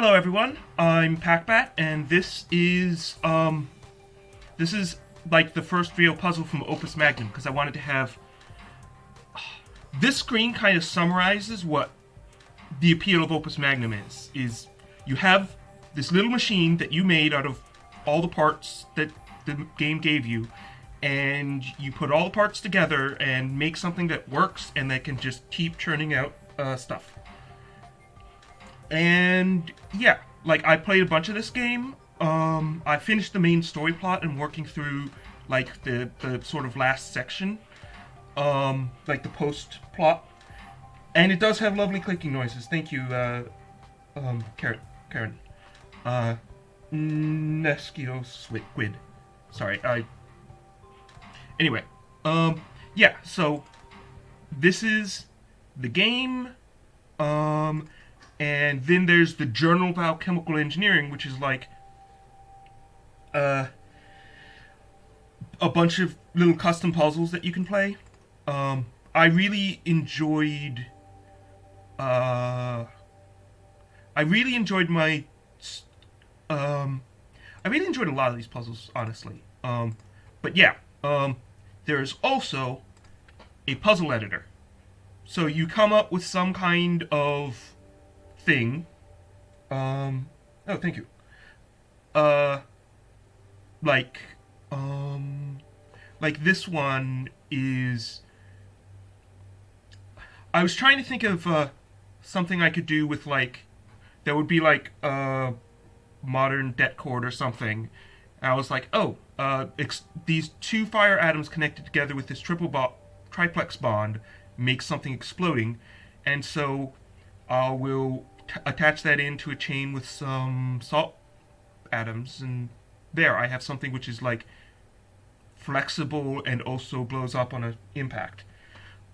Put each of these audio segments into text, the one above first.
Hello everyone, I'm Packbat, and this is, um, this is like the first real puzzle from Opus Magnum, because I wanted to have... This screen kind of summarizes what the appeal of Opus Magnum is, is you have this little machine that you made out of all the parts that the game gave you, and you put all the parts together and make something that works and that can just keep churning out uh, stuff. And yeah, like I played a bunch of this game. Um, I finished the main story plot and working through like the the sort of last section, um, like the post plot. And it does have lovely clicking noises. Thank you, uh, um, Karen. Karen. Uh, Neskio Squid. Sorry, I. Anyway, um, yeah. So this is the game. Um, and then there's the Journal of Alchemical Engineering, which is like uh, a bunch of little custom puzzles that you can play. Um, I really enjoyed. Uh, I really enjoyed my. Um, I really enjoyed a lot of these puzzles, honestly. Um, but yeah, um, there's also a puzzle editor. So you come up with some kind of thing. Um, oh, thank you. Uh, like, um, like this one is. I was trying to think of uh, something I could do with like, that would be like uh, modern det cord or something. And I was like, oh, uh, these two fire atoms connected together with this triple bo triplex bond makes something exploding, and so I will attach that into a chain with some salt atoms, and there I have something which is like flexible and also blows up on an impact.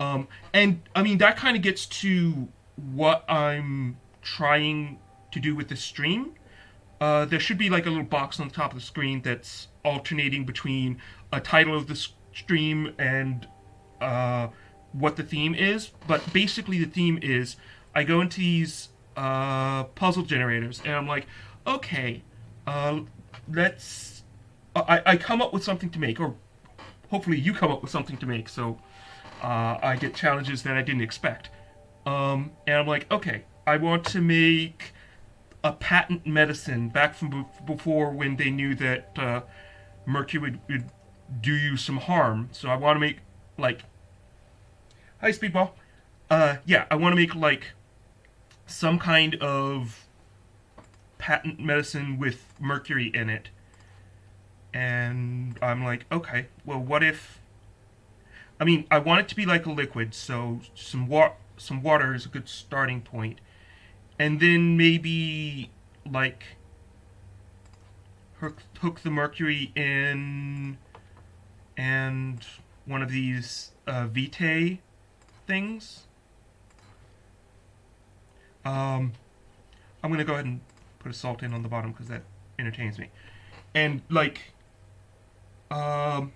Um, and I mean that kind of gets to what I'm trying to do with the stream. Uh, there should be like a little box on the top of the screen that's alternating between a title of the stream and uh, what the theme is. But basically, the theme is I go into these uh, puzzle generators, and I'm like, okay, uh, let's. I, I come up with something to make, or hopefully you come up with something to make, so uh, I get challenges that I didn't expect. Um, and I'm like, okay, I want to make a patent medicine back from before when they knew that uh, mercury would, would, do you some harm. So I want to make like, hi Speedball. Uh, yeah, I want to make like some kind of patent medicine with mercury in it. And I'm like, okay, well, what if... I mean, I want it to be like a liquid, so some, wa some water is a good starting point. And then maybe, like, hook, hook the mercury in and one of these uh, Vitae things. Um, I'm going to go ahead and put a salt in on the bottom because that entertains me. And, like, um,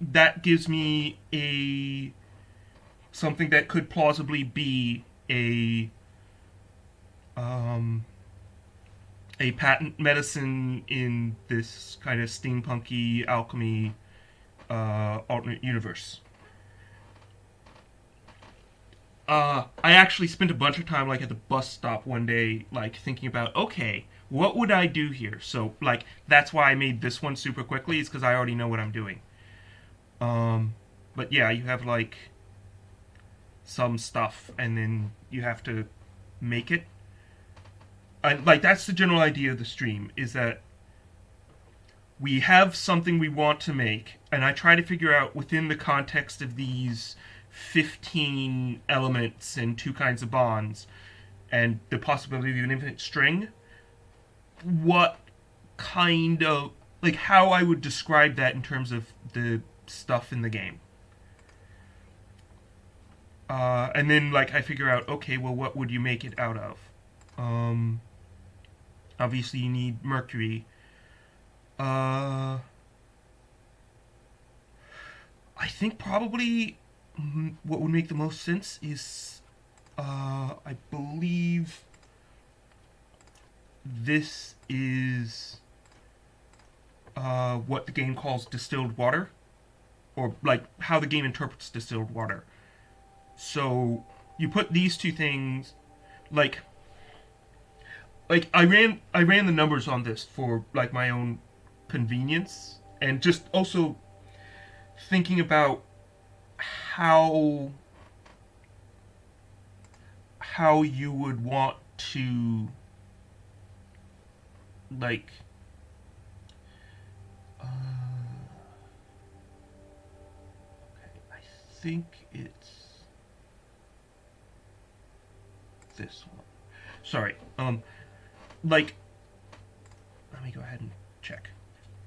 that gives me a something that could plausibly be a um, a patent medicine in this kind of steampunky alchemy uh, alternate universe uh, I actually spent a bunch of time like at the bus stop one day, like thinking about, okay, what would I do here? So like that's why I made this one super quickly, is because I already know what I'm doing. Um, but yeah, you have like some stuff, and then you have to make it. And like that's the general idea of the stream is that we have something we want to make, and I try to figure out within the context of these 15 elements and two kinds of bonds and the possibility of an infinite string, what kind of like how I would describe that in terms of the stuff in the game. Uh, and then like I figure out, okay, well, what would you make it out of? Um, obviously, you need mercury. Uh, I think probably what would make the most sense is, uh, I believe, this is uh, what the game calls distilled water, or like how the game interprets distilled water. So you put these two things, like, like I ran I ran the numbers on this for like my own convenience, and just also thinking about how how you would want to like uh, i think it's this one. Sorry um like let me go ahead and check.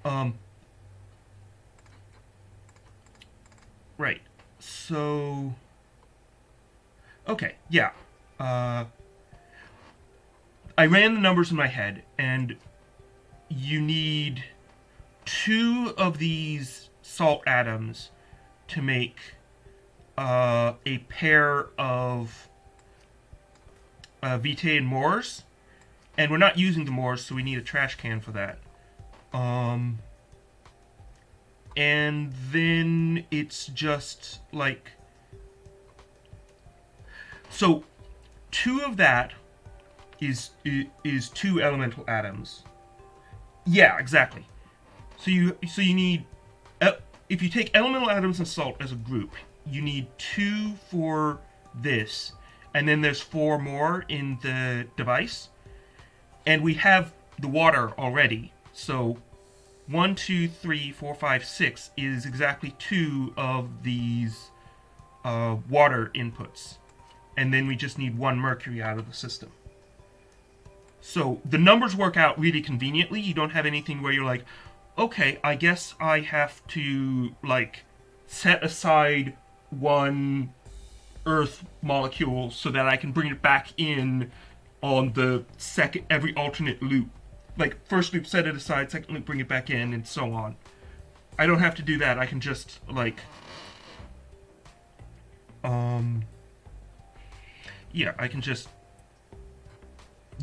Um right so okay yeah uh I ran the numbers in my head, and you need two of these salt atoms to make uh, a pair of uh, Vitae and Mors. And we're not using the Mors, so we need a trash can for that. Um, and then it's just like... So, two of that is is two elemental atoms. Yeah, exactly. So you so you need uh, if you take elemental atoms and salt as a group, you need two for this, and then there's four more in the device, and we have the water already. So one, two, three, four, five, six is exactly two of these uh, water inputs, and then we just need one mercury out of the system. So the numbers work out really conveniently. You don't have anything where you're like, okay, I guess I have to like set aside one earth molecule so that I can bring it back in on the second every alternate loop. Like first loop set it aside, second loop bring it back in and so on. I don't have to do that. I can just like um yeah, I can just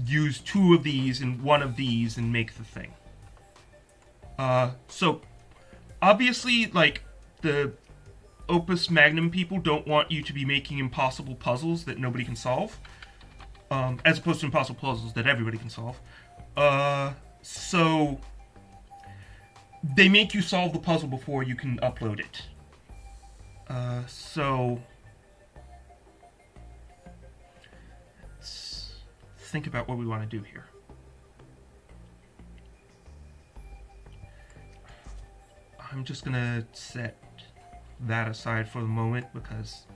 use two of these and one of these and make the thing. Uh, so, obviously, like, the Opus Magnum people don't want you to be making impossible puzzles that nobody can solve. Um, as opposed to impossible puzzles that everybody can solve. Uh, so, they make you solve the puzzle before you can upload it. Uh, so... think about what we want to do here. I'm just gonna set that aside for the moment because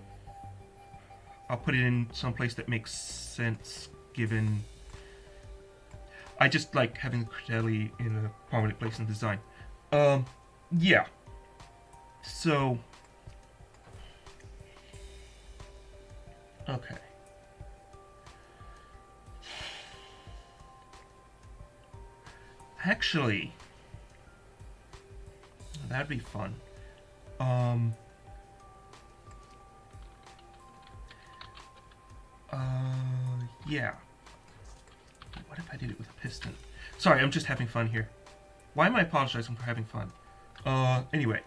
I'll put it in some place that makes sense given I just like having Cretelli in a prominent place in design. Um, yeah. So, okay. Actually, that'd be fun. Um, uh, yeah. What if I did it with a piston? Sorry, I'm just having fun here. Why am I apologizing for having fun? Uh, anyway.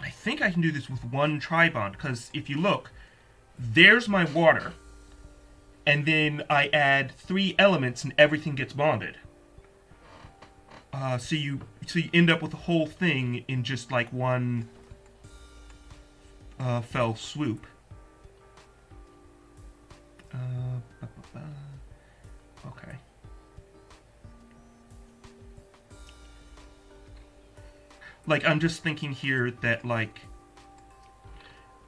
I think I can do this with one tri-bond, because if you look, there's my water, and then I add three elements and everything gets bonded. Uh, so you so you end up with the whole thing in just like one uh, fell swoop. Uh, Like I'm just thinking here that like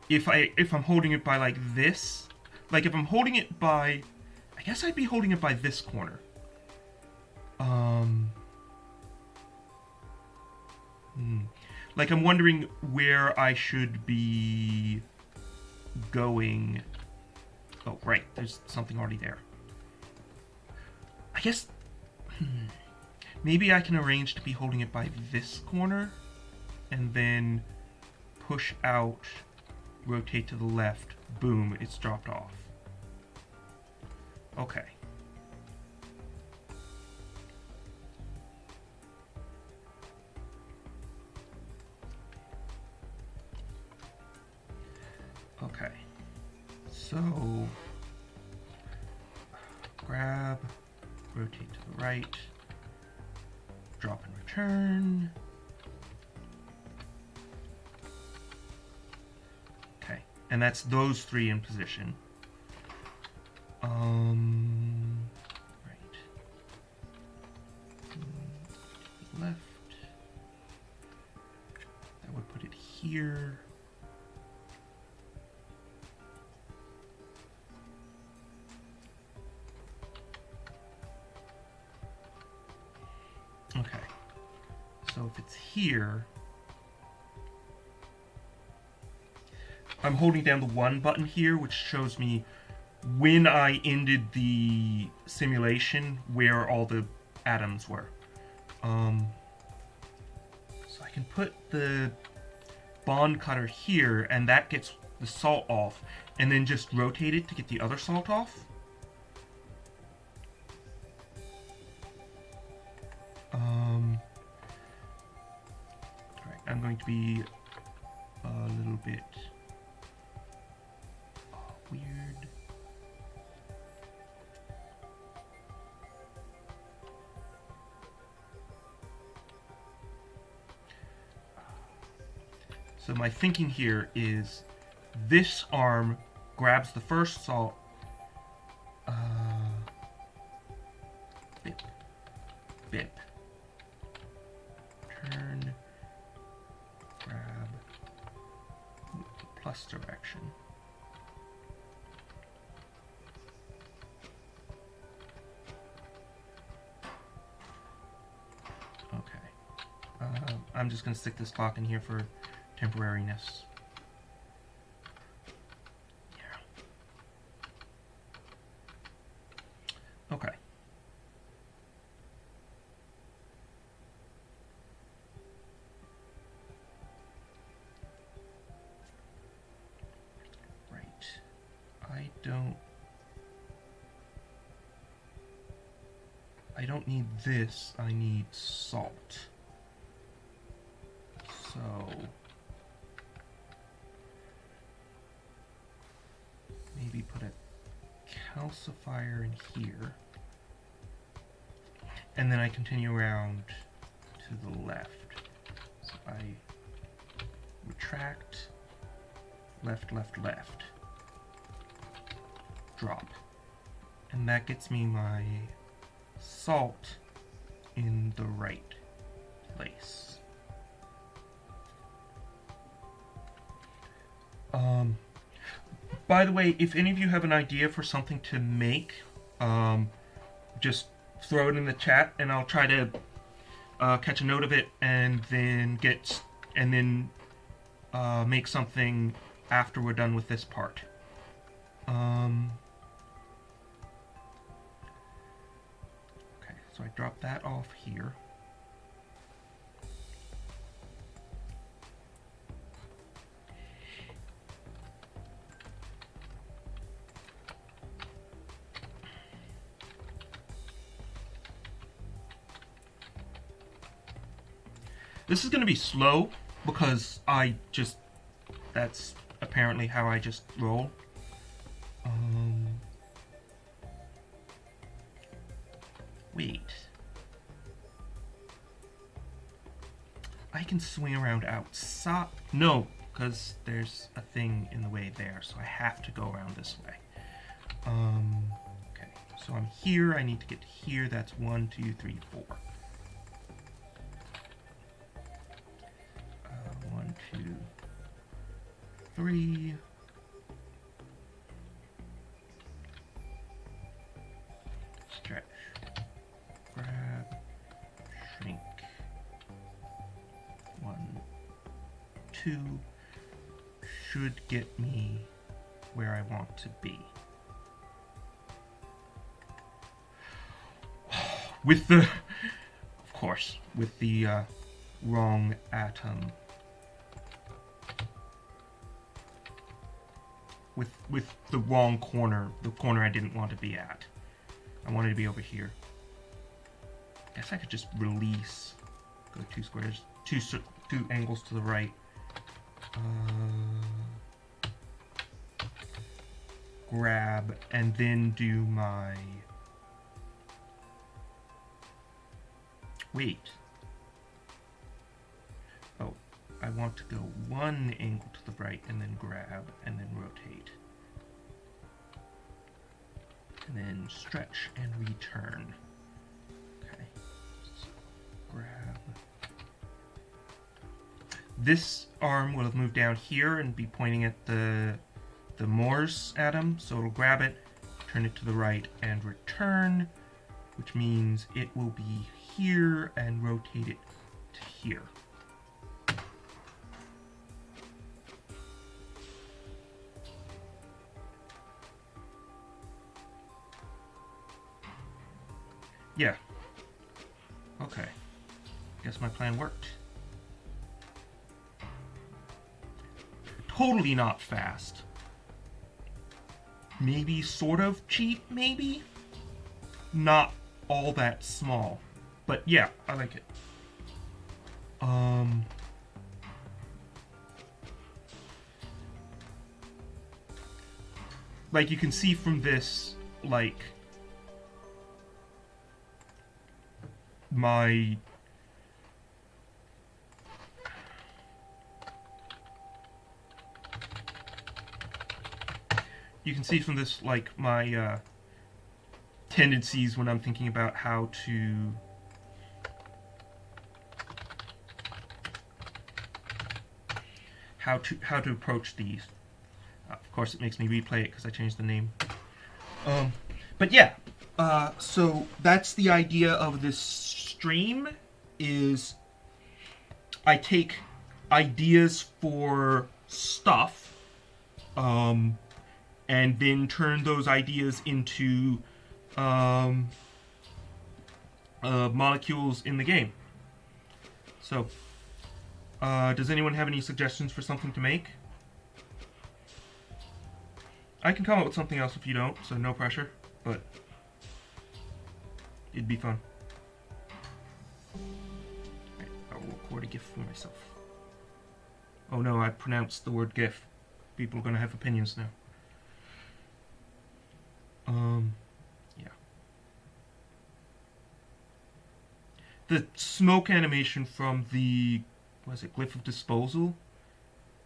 if I if I'm holding it by like this, like if I'm holding it by, I guess I'd be holding it by this corner. Um. Hmm. Like, I'm wondering where I should be going. Oh, right. There's something already there. I guess... Hmm, maybe I can arrange to be holding it by this corner and then push out, rotate to the left, boom, it's dropped off. Okay. Okay. So, grab, rotate to the right, drop and return, and that's those three in position. Um, right. Left. That would put it here. Okay. So if it's here, I'm holding down the one button here, which shows me when I ended the simulation where all the atoms were. Um, so I can put the bond cutter here, and that gets the salt off, and then just rotate it to get the other salt off. Um, Alright, I'm going to be a little bit weird. So my thinking here is this arm grabs the first salt. Uh, bip, bip. Going to stick this clock in here for temporariness. Yeah. Okay. Right. I don't... I don't need this, I need salt. So... Maybe put a calcifier in here. And then I continue around to the left. So I retract, left, left, left, drop. And that gets me my salt in the right place. By the way, if any of you have an idea for something to make, um, just throw it in the chat, and I'll try to uh, catch a note of it, and then get and then uh, make something after we're done with this part. Um, okay, so I drop that off here. This is going to be slow because I just, that's apparently how I just roll. Um, wait. I can swing around outside. No, because there's a thing in the way there, so I have to go around this way. Um, okay, so I'm here. I need to get here. That's one, two, three, four. Three. Stretch. Grab. Shrink. One, two. Should get me where I want to be. With the, of course, with the uh, wrong atom. With with the wrong corner, the corner I didn't want to be at. I wanted to be over here. Guess I could just release. Go two squares, two two angles to the right. Uh, grab, and then do my... Wait. Want to go one angle to the right, and then grab, and then rotate. And then stretch and return. Okay. So grab. This arm will have moved down here and be pointing at the the Mors atom, so it'll grab it, turn it to the right, and return, which means it will be here and rotate it to here. Yeah. Okay. Guess my plan worked. Totally not fast maybe sort of cheap, maybe? Not all that small. But yeah, I like it. Um... Like, you can see from this, like... My you can see from this, like, my uh, tendencies when I'm thinking about how to... How to, how to approach these. Uh, of course, it makes me replay it because I changed the name. Um, but yeah, uh, so that's the idea of this stream is I take ideas for stuff um, and then turn those ideas into um, uh, molecules in the game. So, uh, does anyone have any suggestions for something to make? I can come up with something else if you don't, so no pressure, but it'd be fun. Record a GIF for myself. Oh no, I pronounced the word GIF. People are going to have opinions now. Um, yeah. The smoke animation from the, was it, Glyph of Disposal?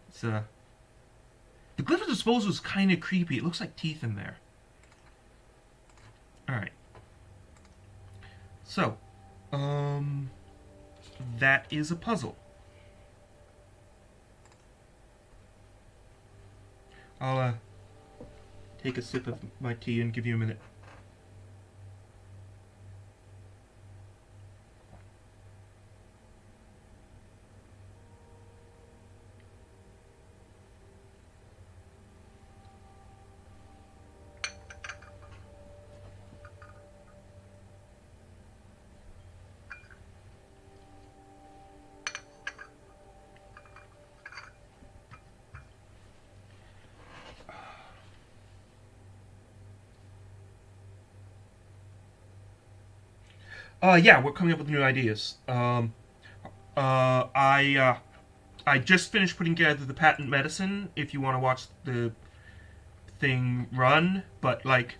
It's, a, the Glyph of Disposal is kind of creepy. It looks like teeth in there. Alright. So, um, that is a puzzle. I'll, uh, take a sip of my tea and give you a minute. Uh, yeah, we're coming up with new ideas. Um, uh, I, uh, I just finished putting together the patent medicine, if you want to watch the thing run, but, like,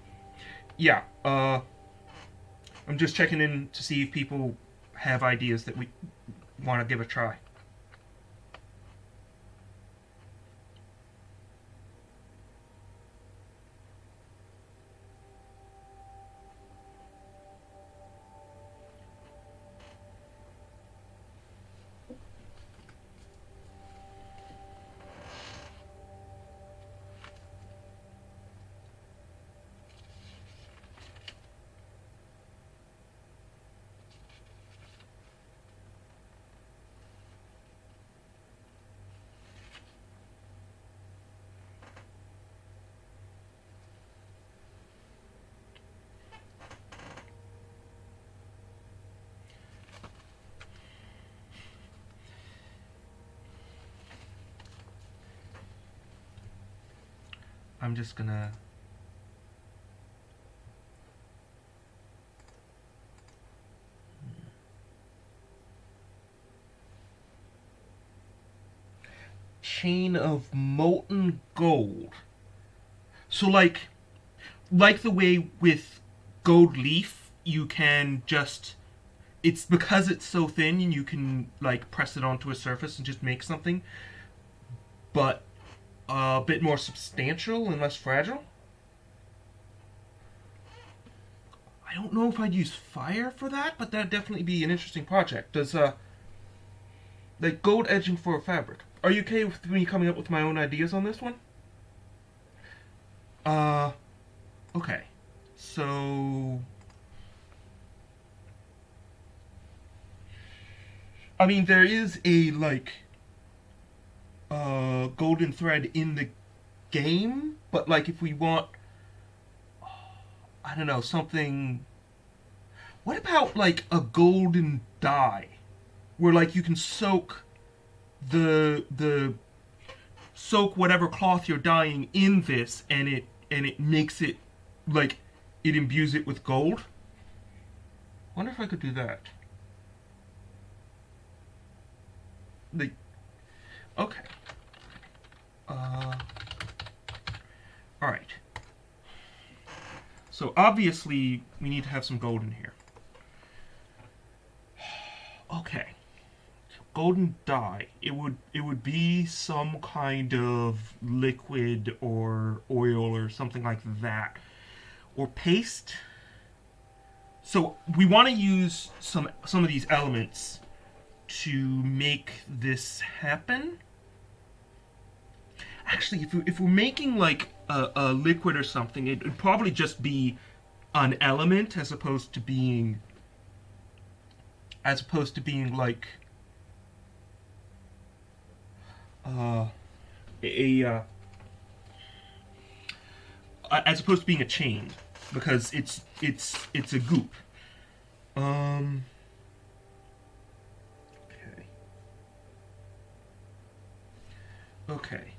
yeah, uh, I'm just checking in to see if people have ideas that we want to give a try. I'm just gonna chain of molten gold. so like like the way with gold leaf you can just it's because it's so thin and you can like press it onto a surface and just make something but a bit more substantial and less fragile I don't know if I'd use fire for that, but that'd definitely be an interesting project. Does uh, like gold edging for a fabric? Are you okay with me coming up with my own ideas on this one? Uh, okay. So, I mean, there is a like uh golden thread in the game, but like if we want I don't know, something. What about like a golden dye, where like you can soak the the soak whatever cloth you're dyeing in this, and it and it makes it like it imbues it with gold. Wonder if I could do that. Like, okay. Uh, all right. So obviously we need to have some gold in here. Okay. Golden dye. It would it would be some kind of liquid or oil or something like that. Or paste. So we want to use some some of these elements to make this happen. Actually, if, we, if we're making like a, a liquid or something, it would probably just be an element as opposed to being as opposed to being like uh, a uh, as opposed to being a chain because it's it's it's a goop. Um. Okay. Okay.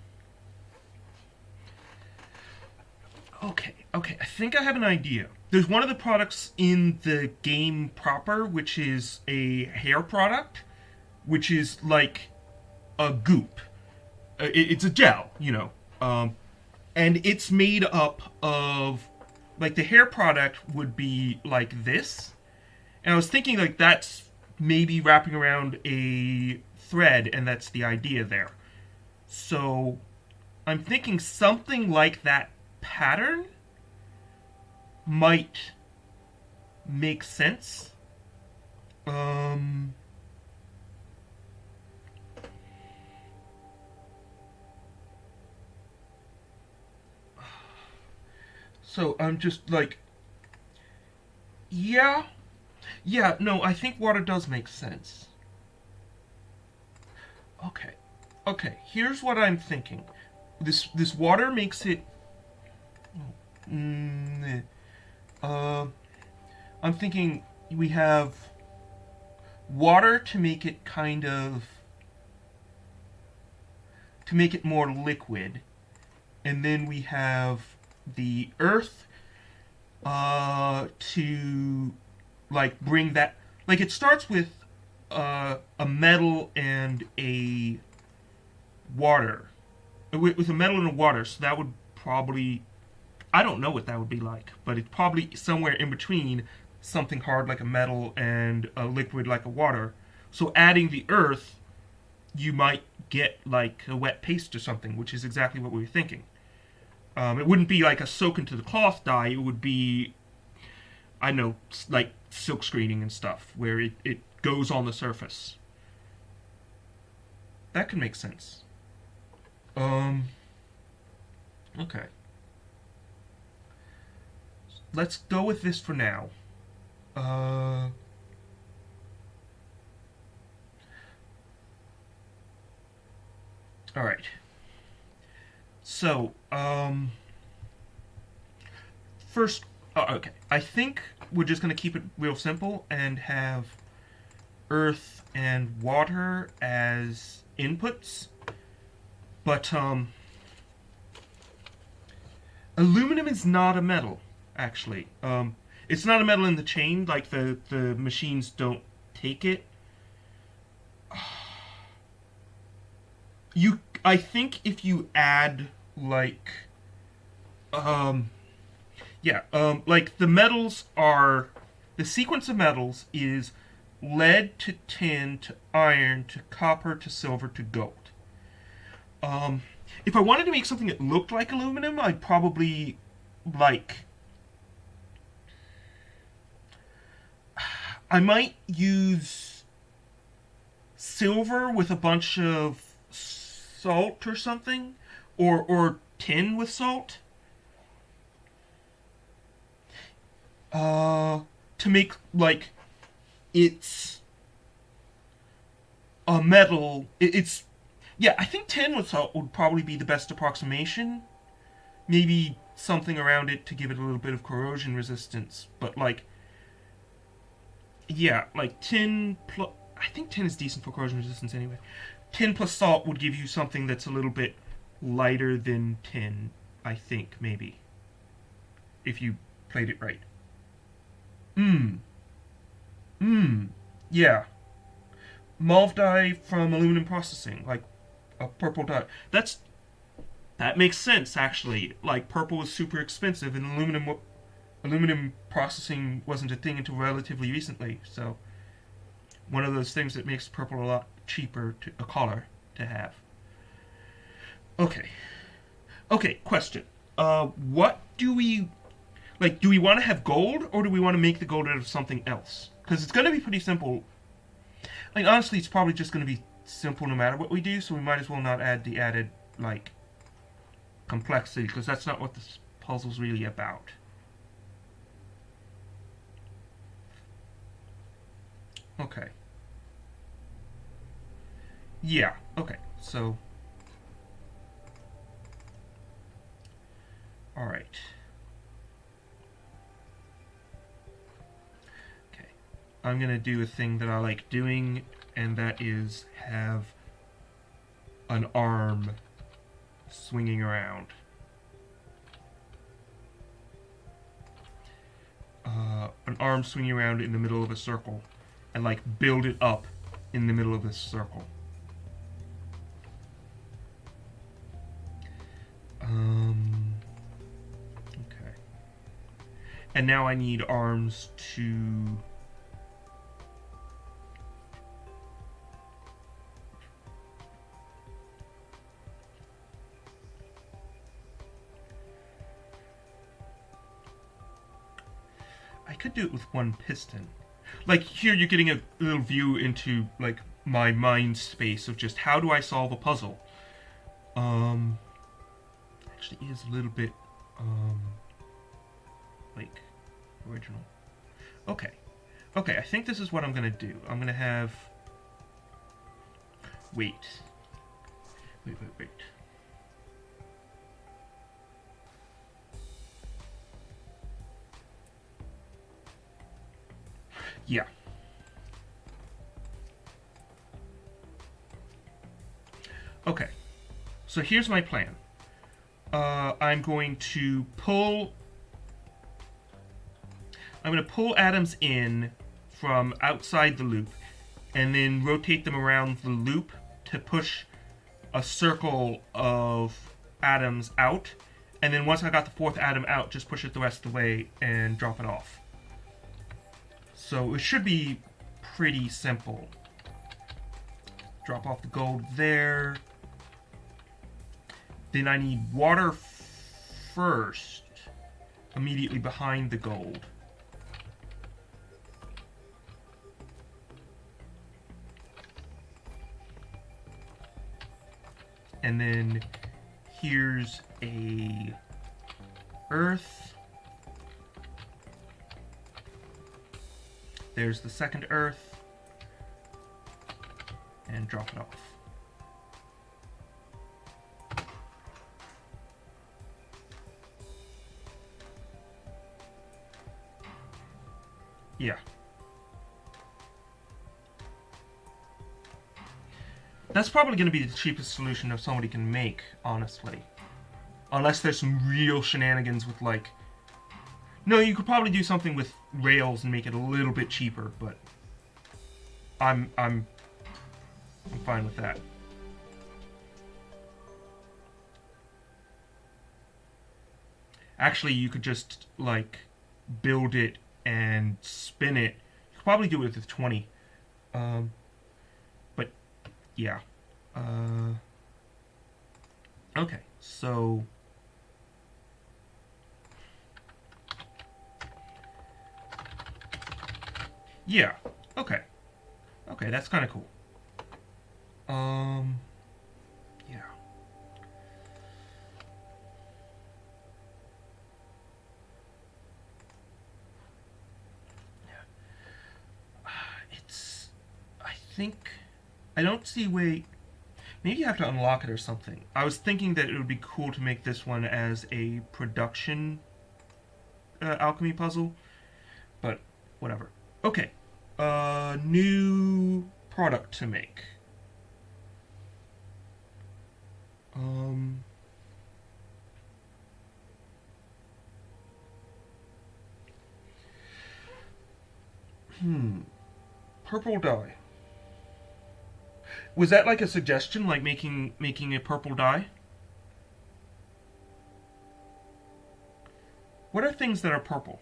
Okay, okay, I think I have an idea. There's one of the products in the game proper, which is a hair product, which is like a goop. Uh, it's a gel, you know. Um, and it's made up of, like, the hair product would be like this. And I was thinking, like, that's maybe wrapping around a thread, and that's the idea there. So, I'm thinking something like that pattern might make sense. Um, so I'm just like, yeah, yeah, no, I think water does make sense. Okay, okay, here's what I'm thinking. This, this water makes it Mm, uh, I'm thinking we have water to make it kind of to make it more liquid. And then we have the earth uh, to like bring that like it starts with uh, a metal and a water. With, with a metal and a water so that would probably I don't know what that would be like, but it's probably somewhere in between something hard like a metal and a liquid like a water. So adding the earth, you might get like a wet paste or something, which is exactly what we were thinking. Um, it wouldn't be like a soak into the cloth dye. It would be, I know, like silk screening and stuff, where it, it goes on the surface. That could make sense. Um, okay let's go with this for now. Uh, all right. So, um, first, oh, okay. I think we're just going to keep it real simple and have earth and water as inputs. But, um, aluminum is not a metal actually. Um, it's not a metal in the chain, like the, the machines don't take it. You, I think if you add, like, um, yeah, um, like the metals are the sequence of metals is lead to tin to iron to copper to silver to gold. Um, if I wanted to make something that looked like aluminum, I'd probably like. I might use silver with a bunch of salt or something, or or tin with salt. Uh, to make like it's a metal. It, it's yeah. I think tin with salt would probably be the best approximation. Maybe something around it to give it a little bit of corrosion resistance, but like yeah, like tin plus. I think tin is decent for corrosion resistance anyway. tin plus salt would give you something that's a little bit lighter than 10, I think maybe if you played it right. Mmm. Mmm. Yeah. Mauve dye from aluminum processing, like a purple dye. That's that makes sense actually. Like purple is super expensive, and aluminum aluminum processing wasn't a thing until relatively recently. So one of those things that makes purple a lot cheaper to a color to have. Okay. Okay, question. Uh, what do we like, do we want to have gold, or do we want to make the gold out of something else? Because it's going to be pretty simple. Like, honestly, it's probably just going to be simple no matter what we do, so we might as well not add the added, like, complexity, because that's not what this puzzle's really about. Okay. Yeah, okay, so... Alright. Okay. I'm to do a thing that I like doing, and that is have an arm swinging around. Uh, an arm swinging around in the middle of a circle, and like build it up in the middle of this circle. Um, okay. And now I need arms to I could do it with one piston. Like here you're getting a little view into like my mind space of just how do I solve a puzzle. Um actually is a little bit um like original. Okay. Okay, I think this is what I'm gonna do. I'm gonna have wait. Wait, wait, wait. Yeah. Okay. So here's my plan. Uh, I'm going to pull... I'm going to pull atoms in from outside the loop and then rotate them around the loop to push a circle of atoms out. And then once I got the fourth atom out, just push it the rest of the way and drop it off. So it should be pretty simple. Drop off the gold there. Then I need water first, immediately behind the gold. And then here's a earth. There's the second Earth. And drop it off. Yeah. That's probably going to be the cheapest solution that somebody can make, honestly. Unless there's some real shenanigans with, like, no, you could probably do something with rails and make it a little bit cheaper, but I'm I'm I'm fine with that. actually you could just like build it and spin it. You could probably do it with 20. Um, but yeah. Uh, okay, so yeah. Okay. Okay, that's kind of cool. Um, yeah. It's, I think, I don't see way, maybe you have to unlock it or something. I was thinking that it would be cool to make this one as a production uh, alchemy puzzle, but whatever. Okay, uh, new product to make. Um, hmm. Purple dye. Was that like a suggestion, like making making a purple dye? What are things that are purple?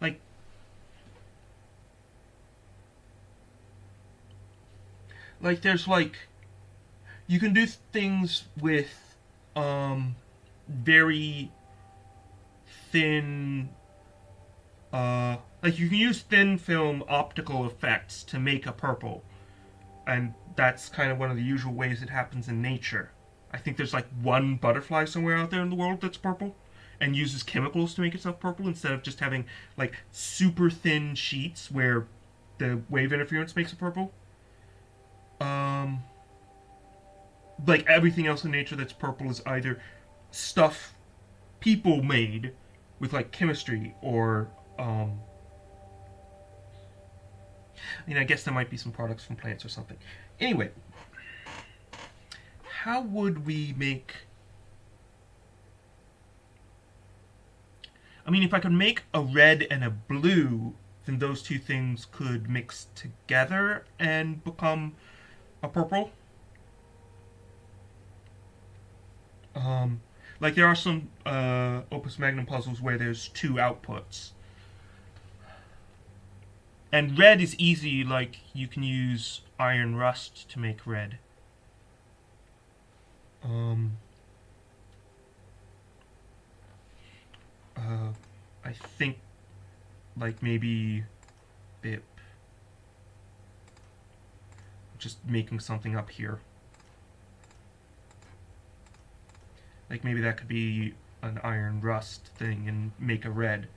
Like like there's like you can do things with um very thin uh like you can use thin film optical effects to make a purple. And that's kind of one of the usual ways it happens in nature. I think there's like one butterfly somewhere out there in the world that's purple and uses chemicals to make itself purple instead of just having like super thin sheets where the wave interference makes it purple um, like everything else in nature that's purple is either stuff people made with like chemistry or um, I mean, I guess there might be some products from plants or something. Anyway, how would we make... I mean, if I could make a red and a blue, then those two things could mix together and become a purple. Um, like there are some uh, Opus Magnum puzzles where there's two outputs. And red is easy, like you can use iron rust to make red. Um, uh, I think like maybe BIP just making something up here. Like maybe that could be an iron rust thing and make a red.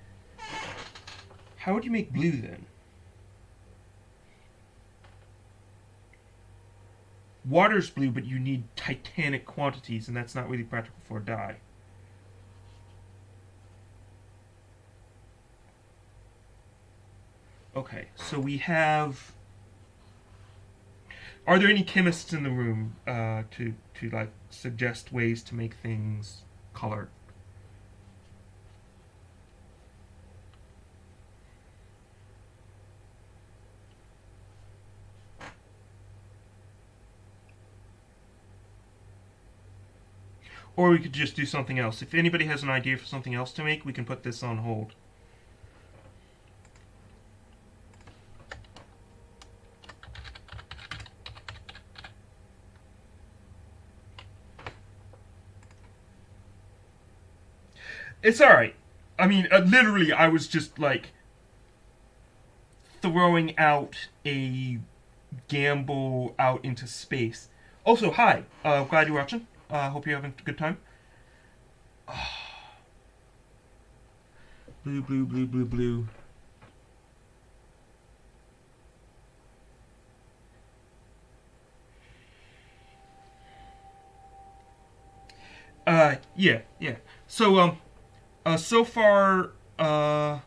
How would you make blue then? Water's blue, but you need titanic quantities, and that's not really practical for a dye. Okay, so we have are there any chemists in the room uh, to to like suggest ways to make things colored? Or we could just do something else. If anybody has an idea for something else to make, we can put this on hold. It's all right. I mean, uh, literally, I was just like throwing out a gamble out into space. Also, hi. Uh, glad you're watching. Uh, hope you're having a good time. Blue, blue, blue, blue, blue. Uh, yeah, yeah. So, um, uh, so far, uh,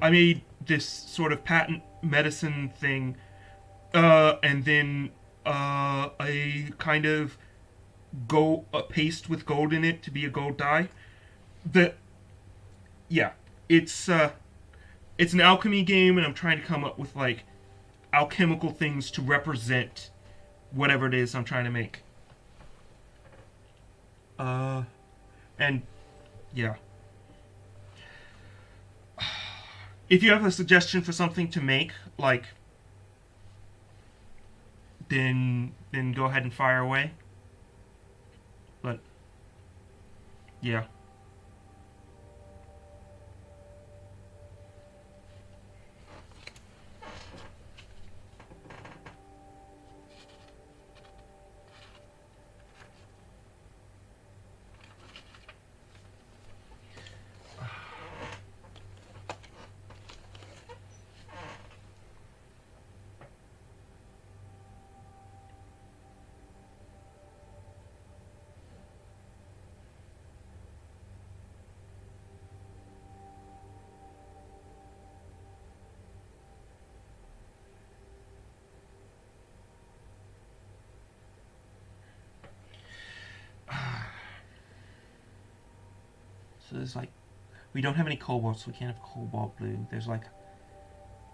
I made this sort of patent medicine thing, uh, and then uh, a kind of gold a paste with gold in it to be a gold dye. The yeah, it's uh, it's an alchemy game, and I'm trying to come up with like alchemical things to represent whatever it is I'm trying to make. Uh, and yeah. If you have a suggestion for something to make, like, then then go ahead and fire away. But yeah. So there's like, we don't have any cobalt, so we can't have cobalt blue. There's like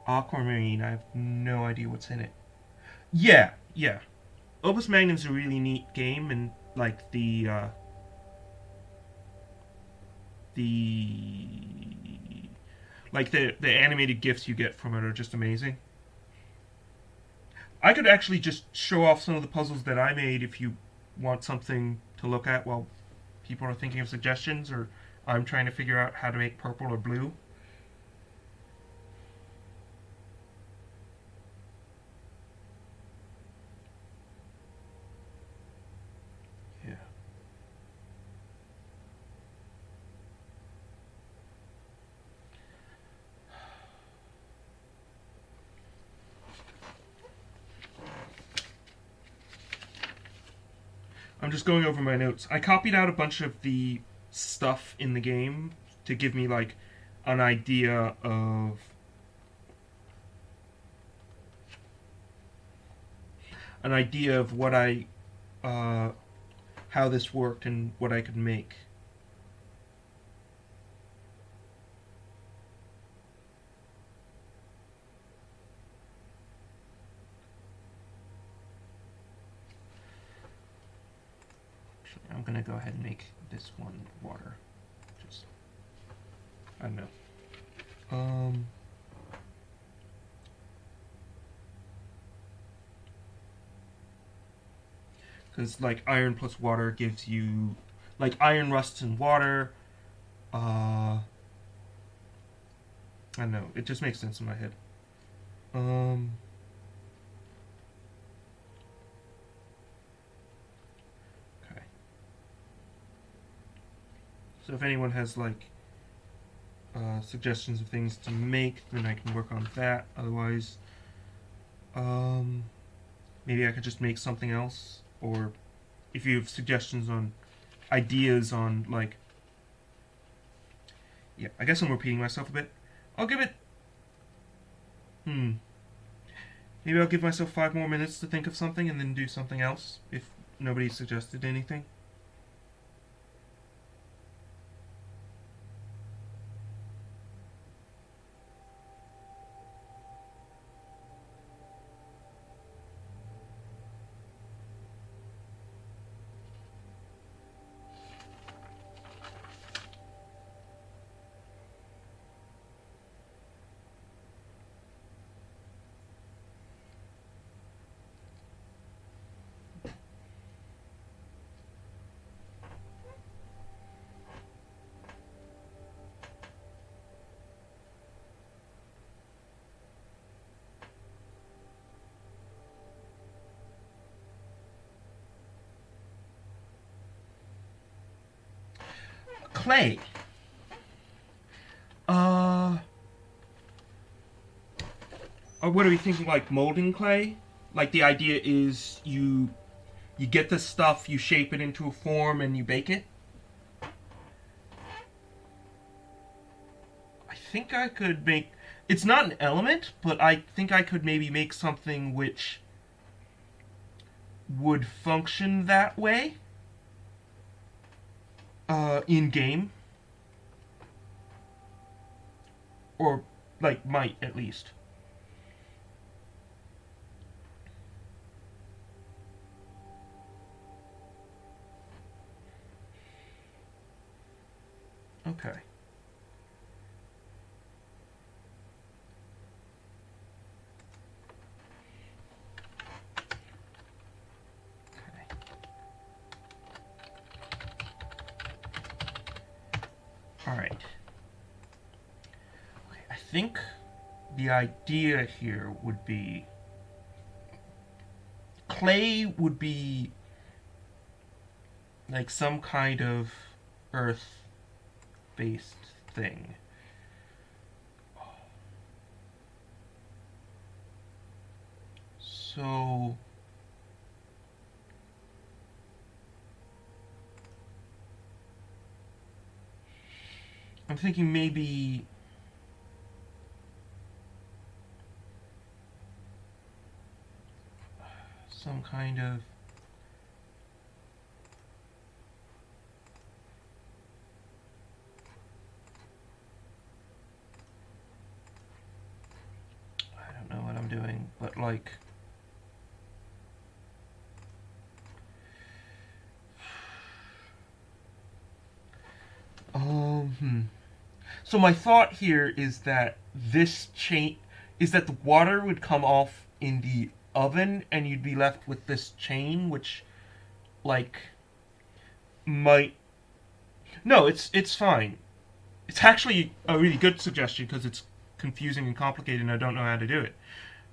aquamarine. I have no idea what's in it. Yeah, yeah. Opus Magnum's a really neat game, and like the uh, the like the the animated gifs you get from it are just amazing. I could actually just show off some of the puzzles that I made if you want something to look at while people are thinking of suggestions or I'm trying to figure out how to make purple or blue. Yeah. I'm just going over my notes. I copied out a bunch of the stuff in the game to give me like an idea of an idea of what I uh, how this worked and what I could make. I'm gonna go ahead and make this one water. Just I don't know. Um because like iron plus water gives you like iron rusts in water uh I don't know it just makes sense in my head um So if anyone has like uh, suggestions of things to make, then I can work on that. Otherwise, um, maybe I could just make something else. Or if you have suggestions on ideas on like, yeah, I guess I'm repeating myself a bit. I'll give it. Hmm. Maybe I'll give myself five more minutes to think of something and then do something else if nobody suggested anything. Clay. Uh, or what are we thinking? Like molding clay? Like the idea is you you get the stuff, you shape it into a form, and you bake it. I think I could make. It's not an element, but I think I could maybe make something which would function that way uh, in game, or like might at least. Okay. Think the idea here would be clay would be like some kind of earth based thing. So I'm thinking maybe some kind of I don't know what I'm doing, but like Um, hmm. So my thought here is that this chain is that the water would come off in the oven and you'd be left with this chain which like might No, it's it's fine. It's actually a really good suggestion because it's confusing and complicated and I don't know how to do it.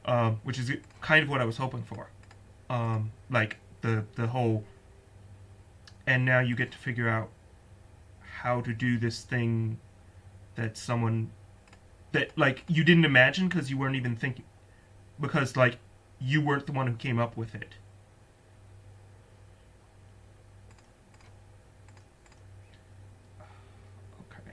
Um, which is kind of what I was hoping for. Um, like the the whole and now you get to figure out how to do this thing that someone that like you didn't imagine because you weren't even thinking because like you weren't the one who came up with it. Okay.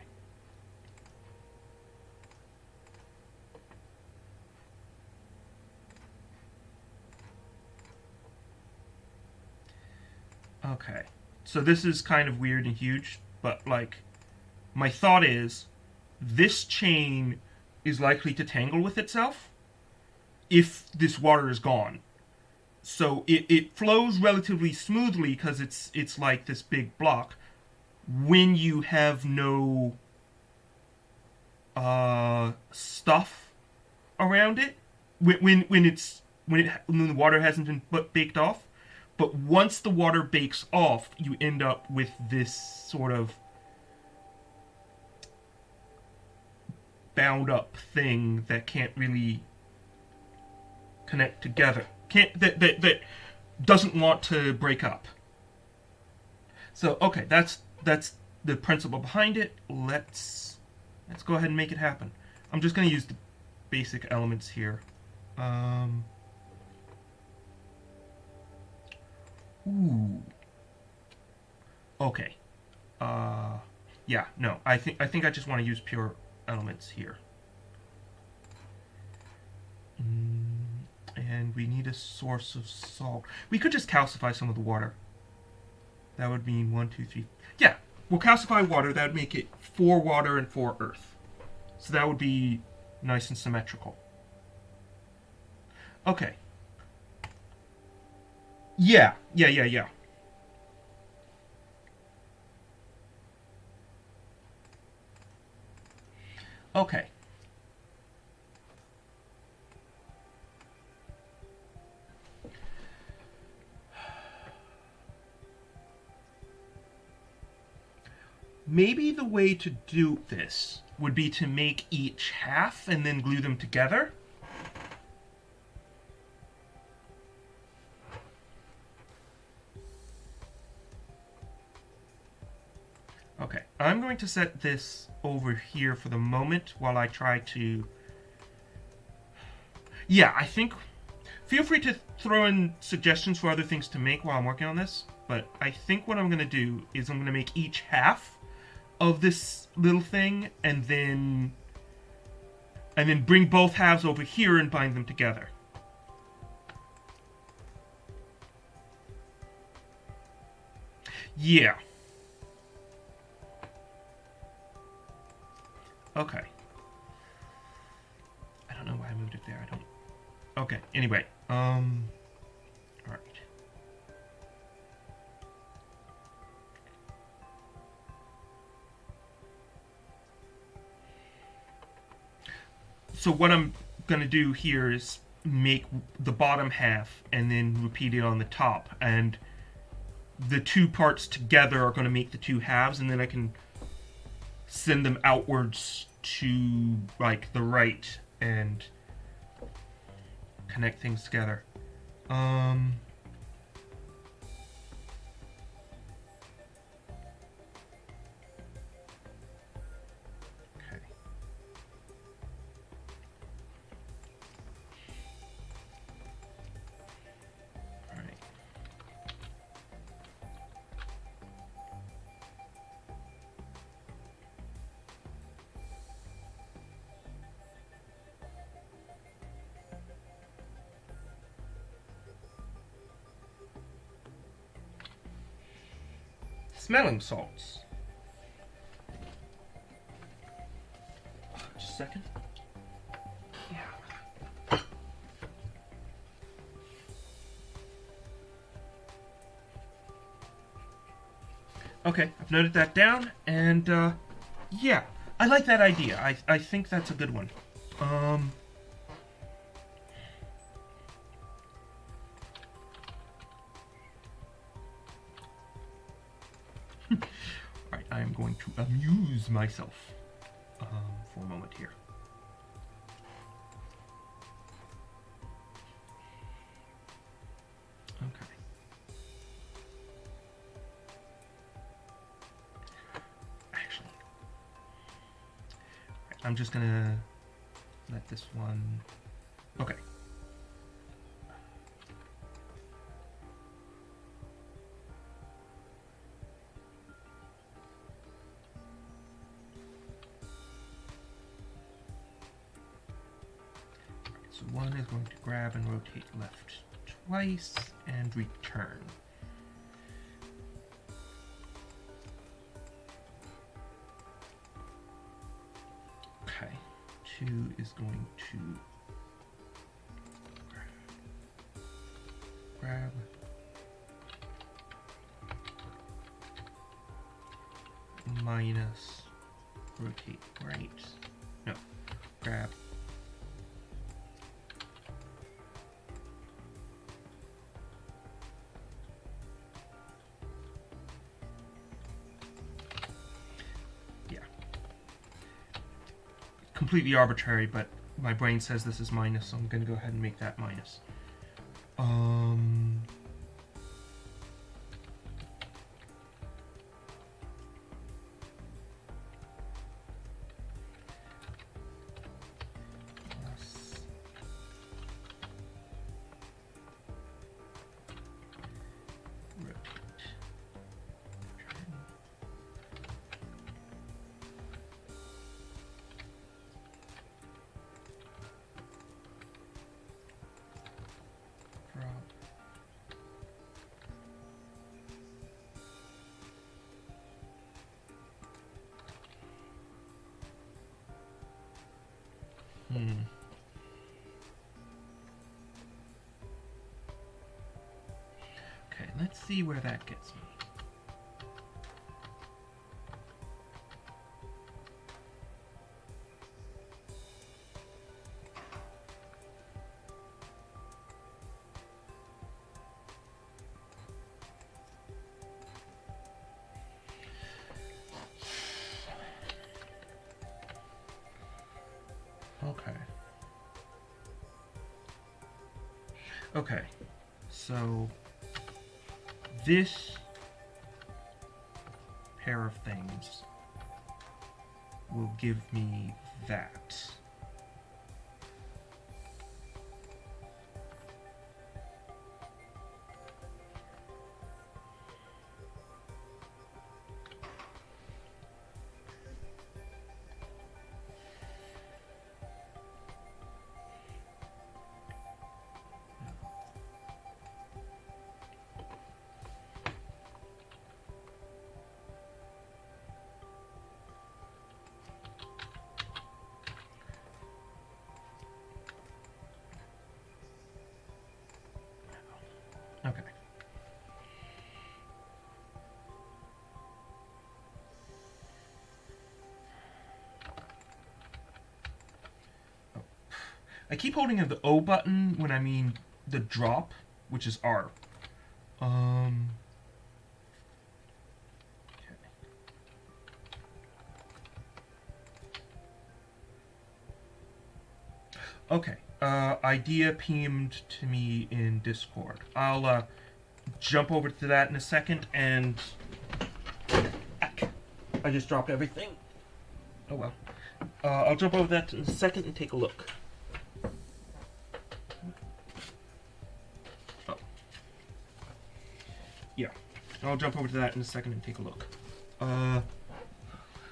Okay. So this is kind of weird and huge, but like my thought is this chain is likely to tangle with itself if this water is gone. So it, it flows relatively smoothly because it's it's like this big block when you have no uh, stuff around it when, when when it's when it when the water hasn't been baked off but once the water bakes off, you end up with this sort of bound up thing that can't really connect together. Can't that that that doesn't want to break up. So okay, that's that's the principle behind it. Let's let's go ahead and make it happen. I'm just going to use the basic elements here. Um, Ooh. Okay. Uh, yeah, no. I think I think I just want to use pure elements here. Mm, and we need a source of salt. We could just calcify some of the water. That would mean one, two, three. Yeah, we'll calcify water. That would make it four water and four earth. So that would be nice and symmetrical. Okay. Yeah, yeah, yeah, yeah. Okay. Maybe the way to do this would be to make each half and then glue them together. Okay, I'm going to set this over here for the moment while I try to... Yeah, I think... Feel free to throw in suggestions for other things to make while I'm working on this, but I think what I'm going to do is I'm going to make each half of this little thing and then and then bring both halves over here and bind them together. Yeah. Okay. I don't know why I moved it there. I don't... Okay, anyway. Um... So what I'm going to do here is make the bottom half and then repeat it on the top. And the two parts together are going to make the two halves, and then I can send them outwards to like the right and connect things together. Um, Smelling salts. Just a second. Yeah. Okay, I've noted that down, and uh, yeah, I like that idea. I I think that's a good one. Um. I am going to amuse myself um, for a moment here. Okay. Actually, I'm just gonna let this one. Okay. Rotate left twice and return. Okay, two is going to grab. Minus rotate right. No, grab Completely arbitrary, but my brain says this is minus, so I'm gonna go ahead and make that minus. Um. See where that gets me. Okay. Okay. So this pair of things will give me that. I keep holding of the O button when I mean the drop, which is R. Um. Okay. Okay. Uh, idea pinged to me in Discord. I'll uh, jump over to that in a second and. Ack. I just dropped everything. Oh well. Uh, I'll jump over that in a second and take a look. I'll jump over to that in a second and take a look. Uh,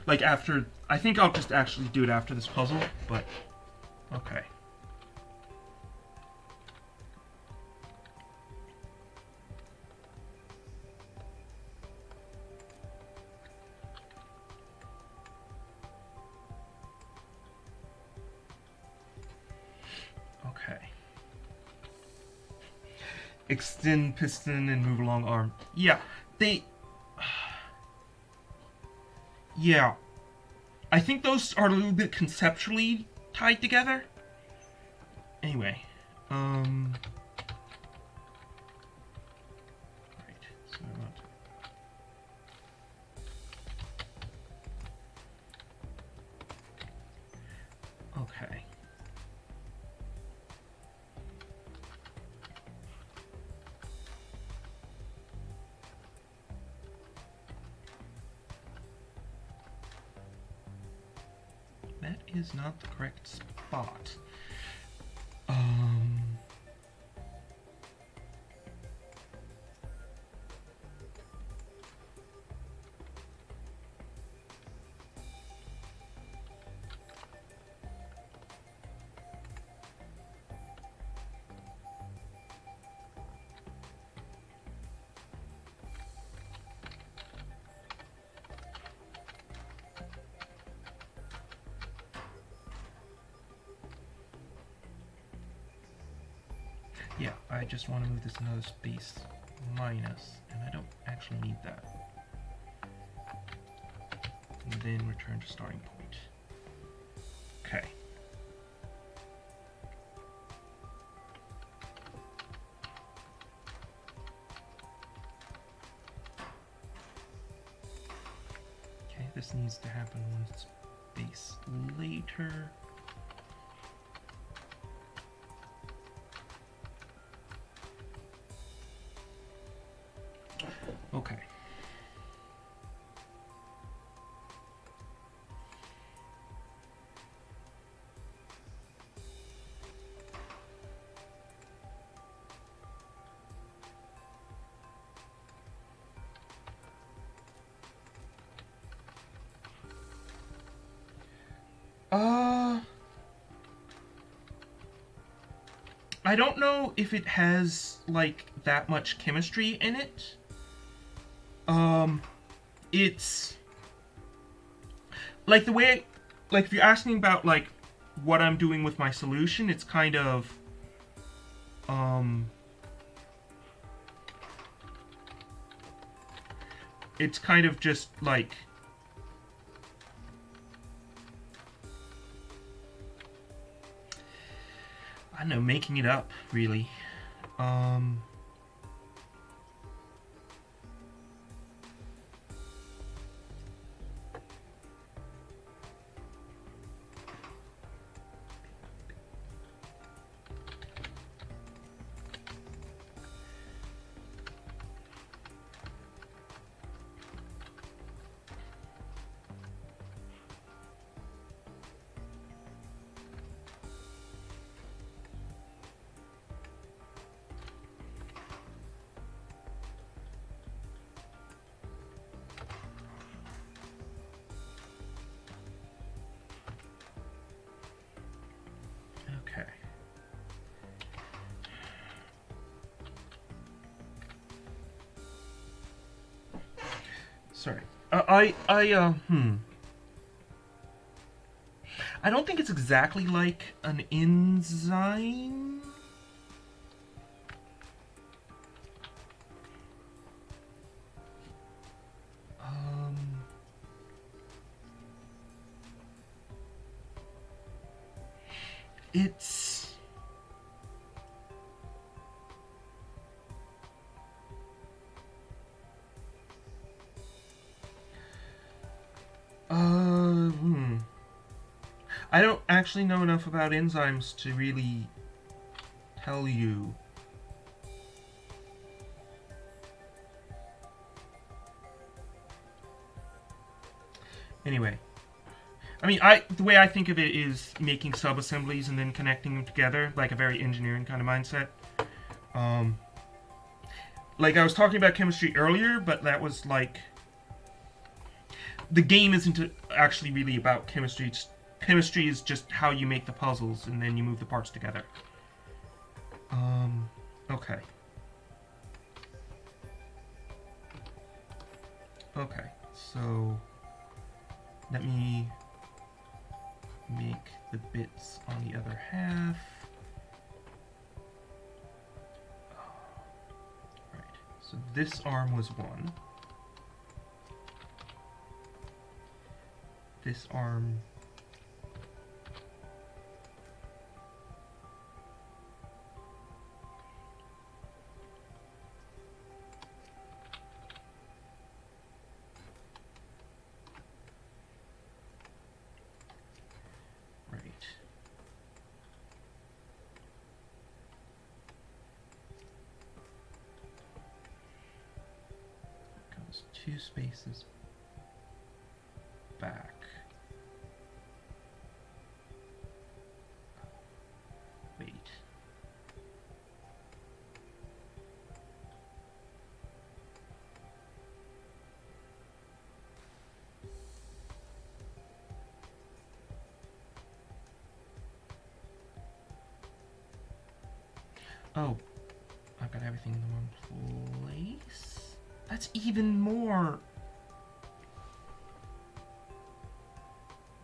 like after, I think I'll just actually do it after this puzzle, but okay. Okay. Extend piston and move along arm. Yeah, they. Yeah. I think those are a little bit conceptually tied together. Anyway. Not the correct spot. Just want to move this another space minus, and I don't actually need that. And then return to starting point. Okay. Okay, this needs to happen one space later. I don't know if it has like that much chemistry in it. Um it's like the way like if you're asking about like what I'm doing with my solution, it's kind of um it's kind of just like know, making it up, really. Um, I, I, uh, hmm. I don't think it's exactly like an enzyme. Actually know enough about enzymes to really tell you. Anyway, I mean, I the way I think of it is making sub-assemblies and then connecting them together, like a very engineering kind of mindset. Um, like I was talking about chemistry earlier, but that was like the game isn't actually really about chemistry. It's, chemistry is just how you make the puzzles and then you move the parts together. Um, okay. Okay, so let me make the bits on the other half. Right, so this arm was one. This arm Oh, I've got everything in the wrong place. That's even more.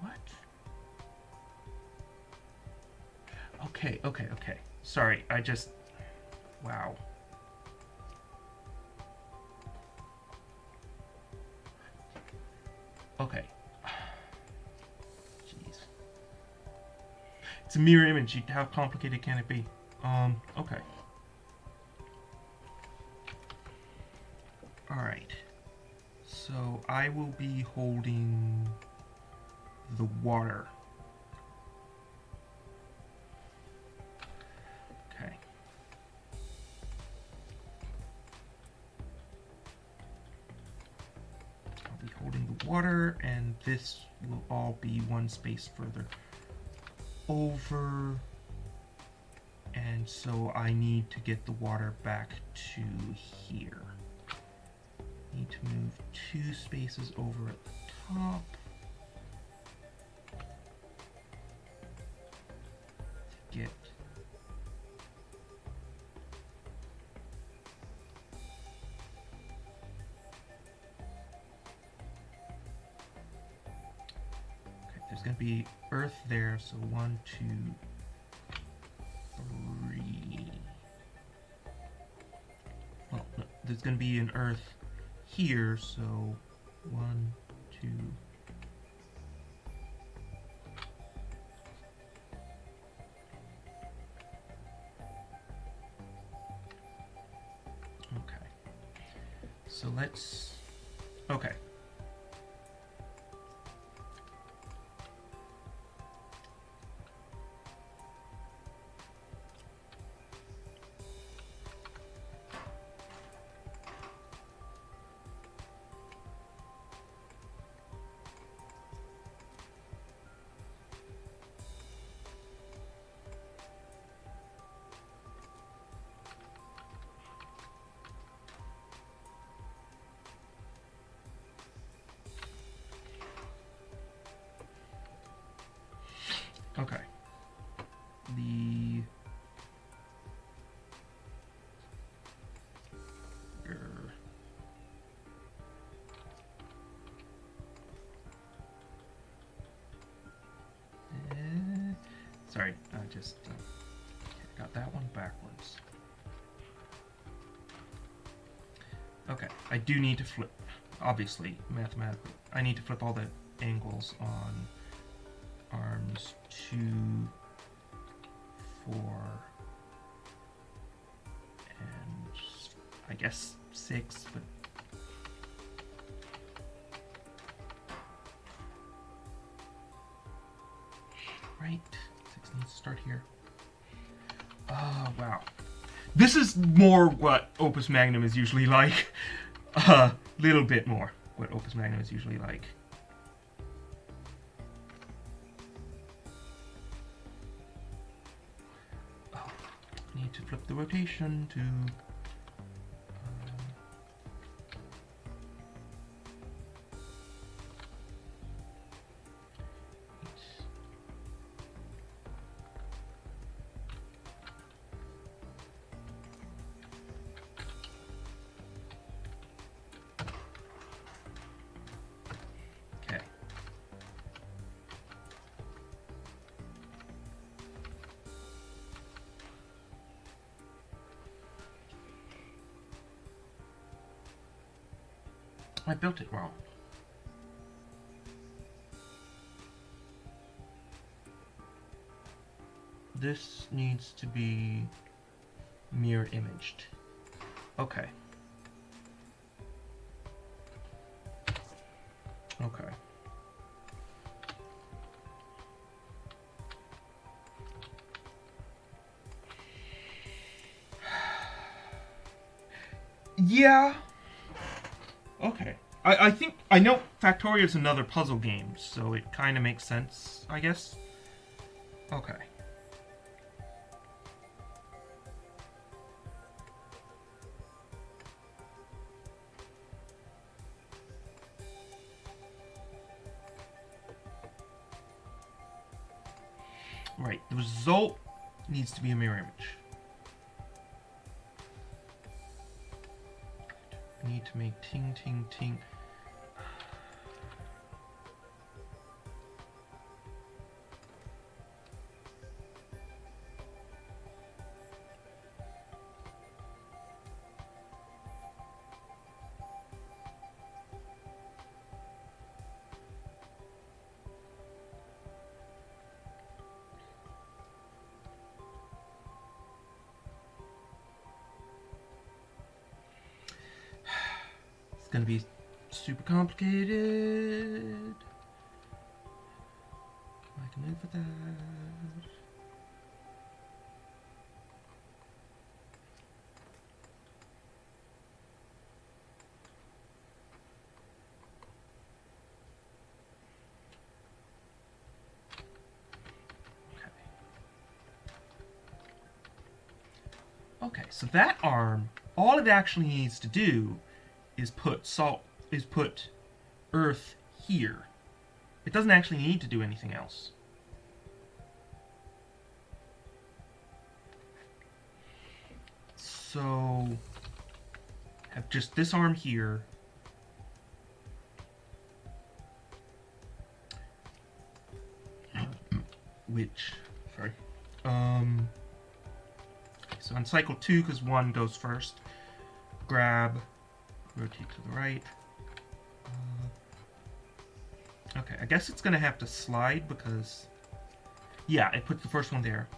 What? Okay, okay, okay. Sorry, I just... Wow. Okay. Jeez. It's a mirror image. How complicated can it be? Um, okay. Alright. So I will be holding the water. Okay. I'll be holding the water and this will all be one space further over and so I need to get the water back to here need to move two spaces over at the top. To get there's going to be earth there, so one, two, there's going to be an earth here, so one, two, Okay. So let's. Okay. I just got that one backwards. Okay, I do need to flip, obviously, mathematically. I need to flip all the angles on arms two, four, and I guess six, but right. Start here. Oh, wow. This is more what Opus Magnum is usually like. A uh, little bit more what Opus Magnum is usually like. Oh, need to flip the rotation to built it wrong. This needs to be mirror imaged. Okay. I know Factorio is another puzzle game, so it kind of makes sense, I guess. Okay. Right, the result needs to be a mirror image. need to make ting ting ting. Complicated. I can move for that. Okay, so that arm, all it actually needs to do is put salt is put earth here. It doesn't actually need to do anything else. So have just this arm here. Which, sorry. Um, so on cycle two, because one goes first, grab rotate to the right. Okay, I guess it's gonna have to slide because, yeah, it puts the first one there.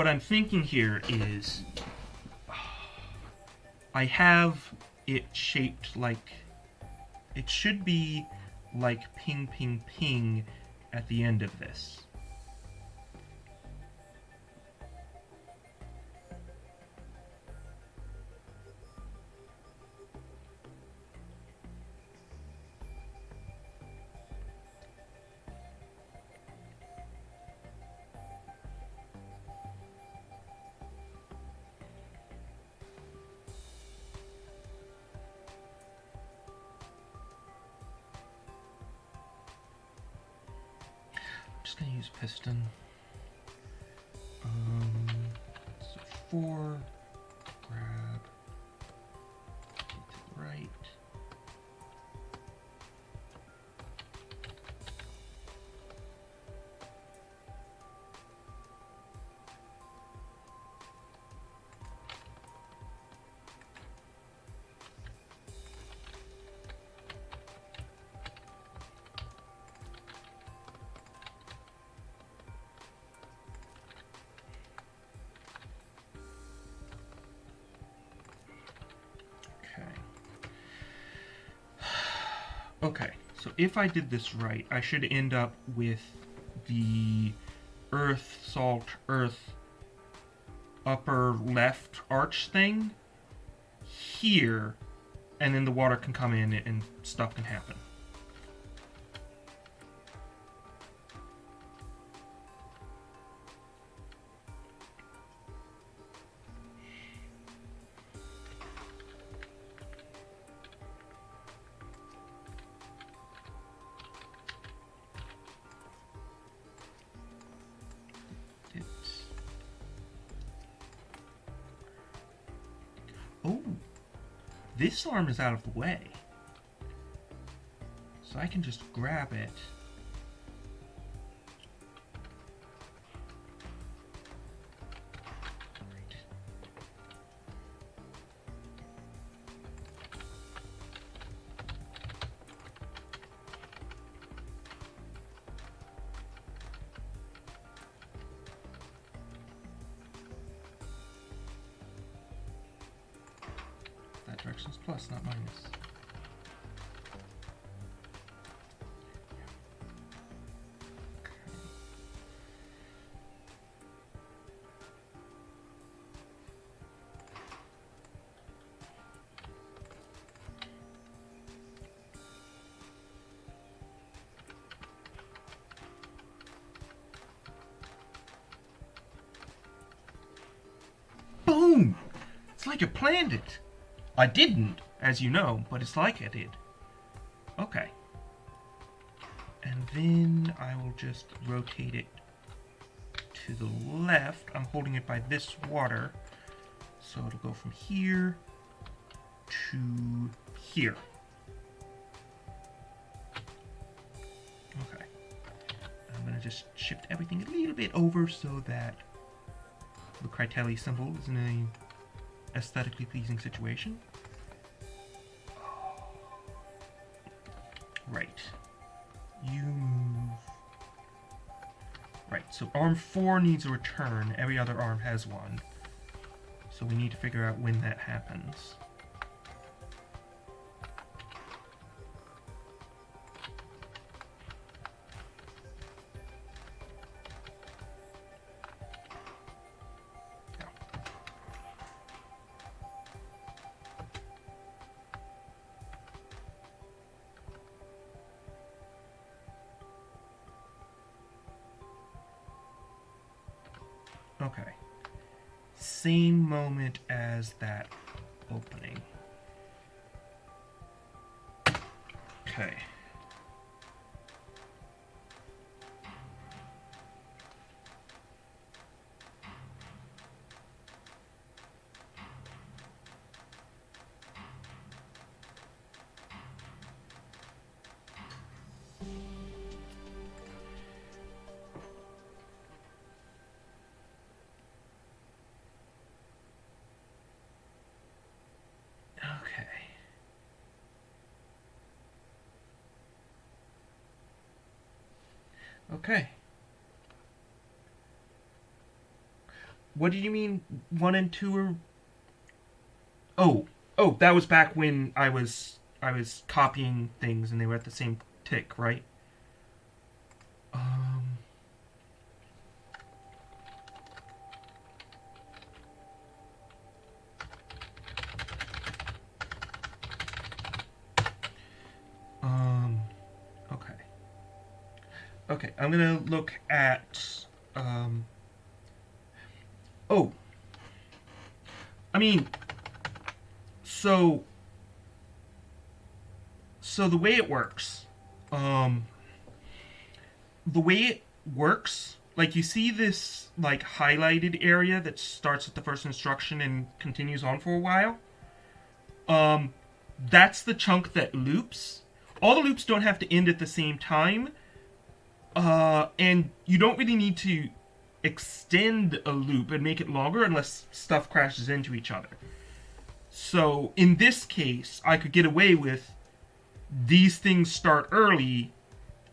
What I'm thinking here is I have it shaped like it should be like ping ping ping at the end of this. If I did this right, I should end up with the earth, salt, earth, upper left arch thing here, and then the water can come in and stuff can happen. Arm is out of the way. So I can just grab it. Planned it. I didn't, as you know, but it's like I did. Okay. And then I will just rotate it to the left. I'm holding it by this water. So it'll go from here to here. Okay. I'm going to just shift everything a little bit over so that the Critelli symbol is in a aesthetically pleasing situation. Right. You move. Right, so arm 4 needs a return. Every other arm has one. So we need to figure out when that happens. As that What do you mean one and two are Oh, oh, that was back when I was I was copying things and they were at the same tick, right? Um Um, okay. Okay, I'm gonna look at, um, oh. I mean, so, so the way it works, um, the way it works. Like you see this like highlighted area that starts at the first instruction and continues on for a while. Um, that's the chunk that loops. All the loops don't have to end at the same time. Uh, and you don't really need to extend a loop and make it longer unless stuff crashes into each other. So in this case, I could get away with these things start early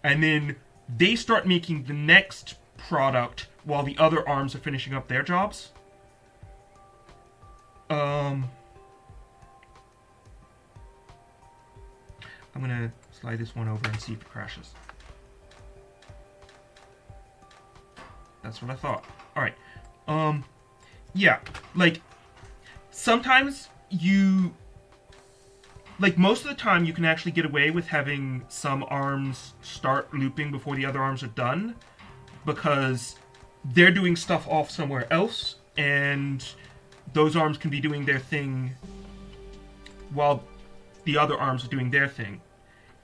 and then they start making the next product while the other arms are finishing up their jobs. Um, I'm gonna slide this one over and see if it crashes. That's what I thought. Alright. Um, yeah, like, sometimes you like most of the time you can actually get away with having some arms start looping before the other arms are done because they're doing stuff off somewhere else and those arms can be doing their thing while the other arms are doing their thing.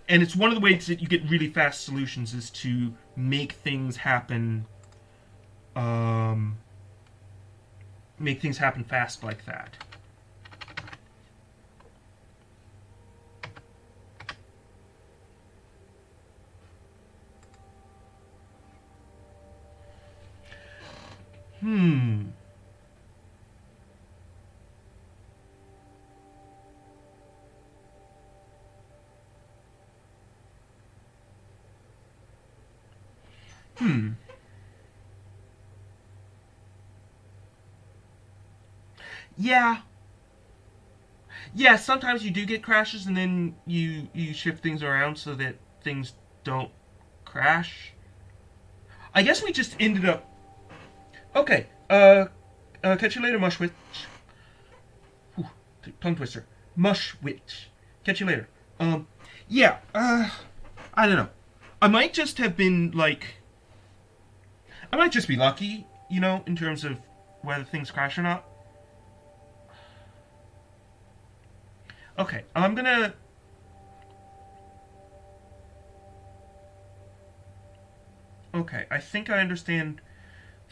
And it's one of the ways that you get really fast solutions is to make things happen um, make things happen fast like that Hmm. Hmm. Yeah. Yeah, sometimes you do get crashes and then you you shift things around so that things don't crash. I guess we just ended up Okay. Uh, uh, catch you later, Mushwitch. Whew, tongue twister. Mushwitch. Catch you later. Um, yeah. Uh, I don't know. I might just have been like. I might just be lucky, you know, in terms of whether things crash or not. Okay, I'm gonna. Okay, I think I understand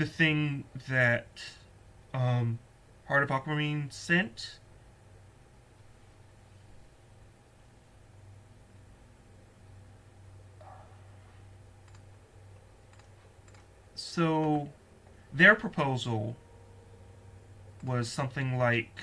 the thing that um, Heart of Aquamarine sent. So, their proposal was something like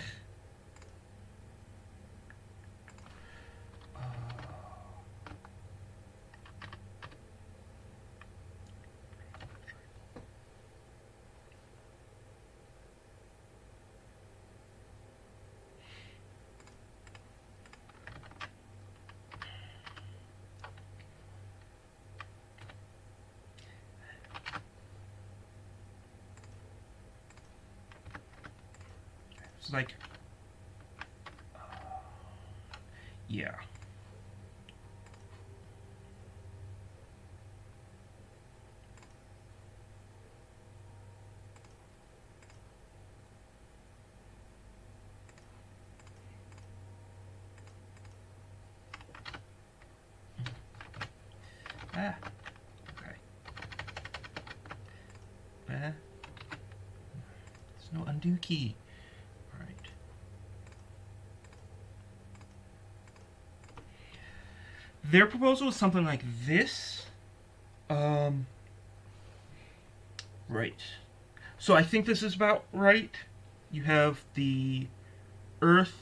It's like, yeah. Ah, okay. Ah. There's no undo key. Their proposal is something like this. Um, right. So I think this is about right. You have the Earth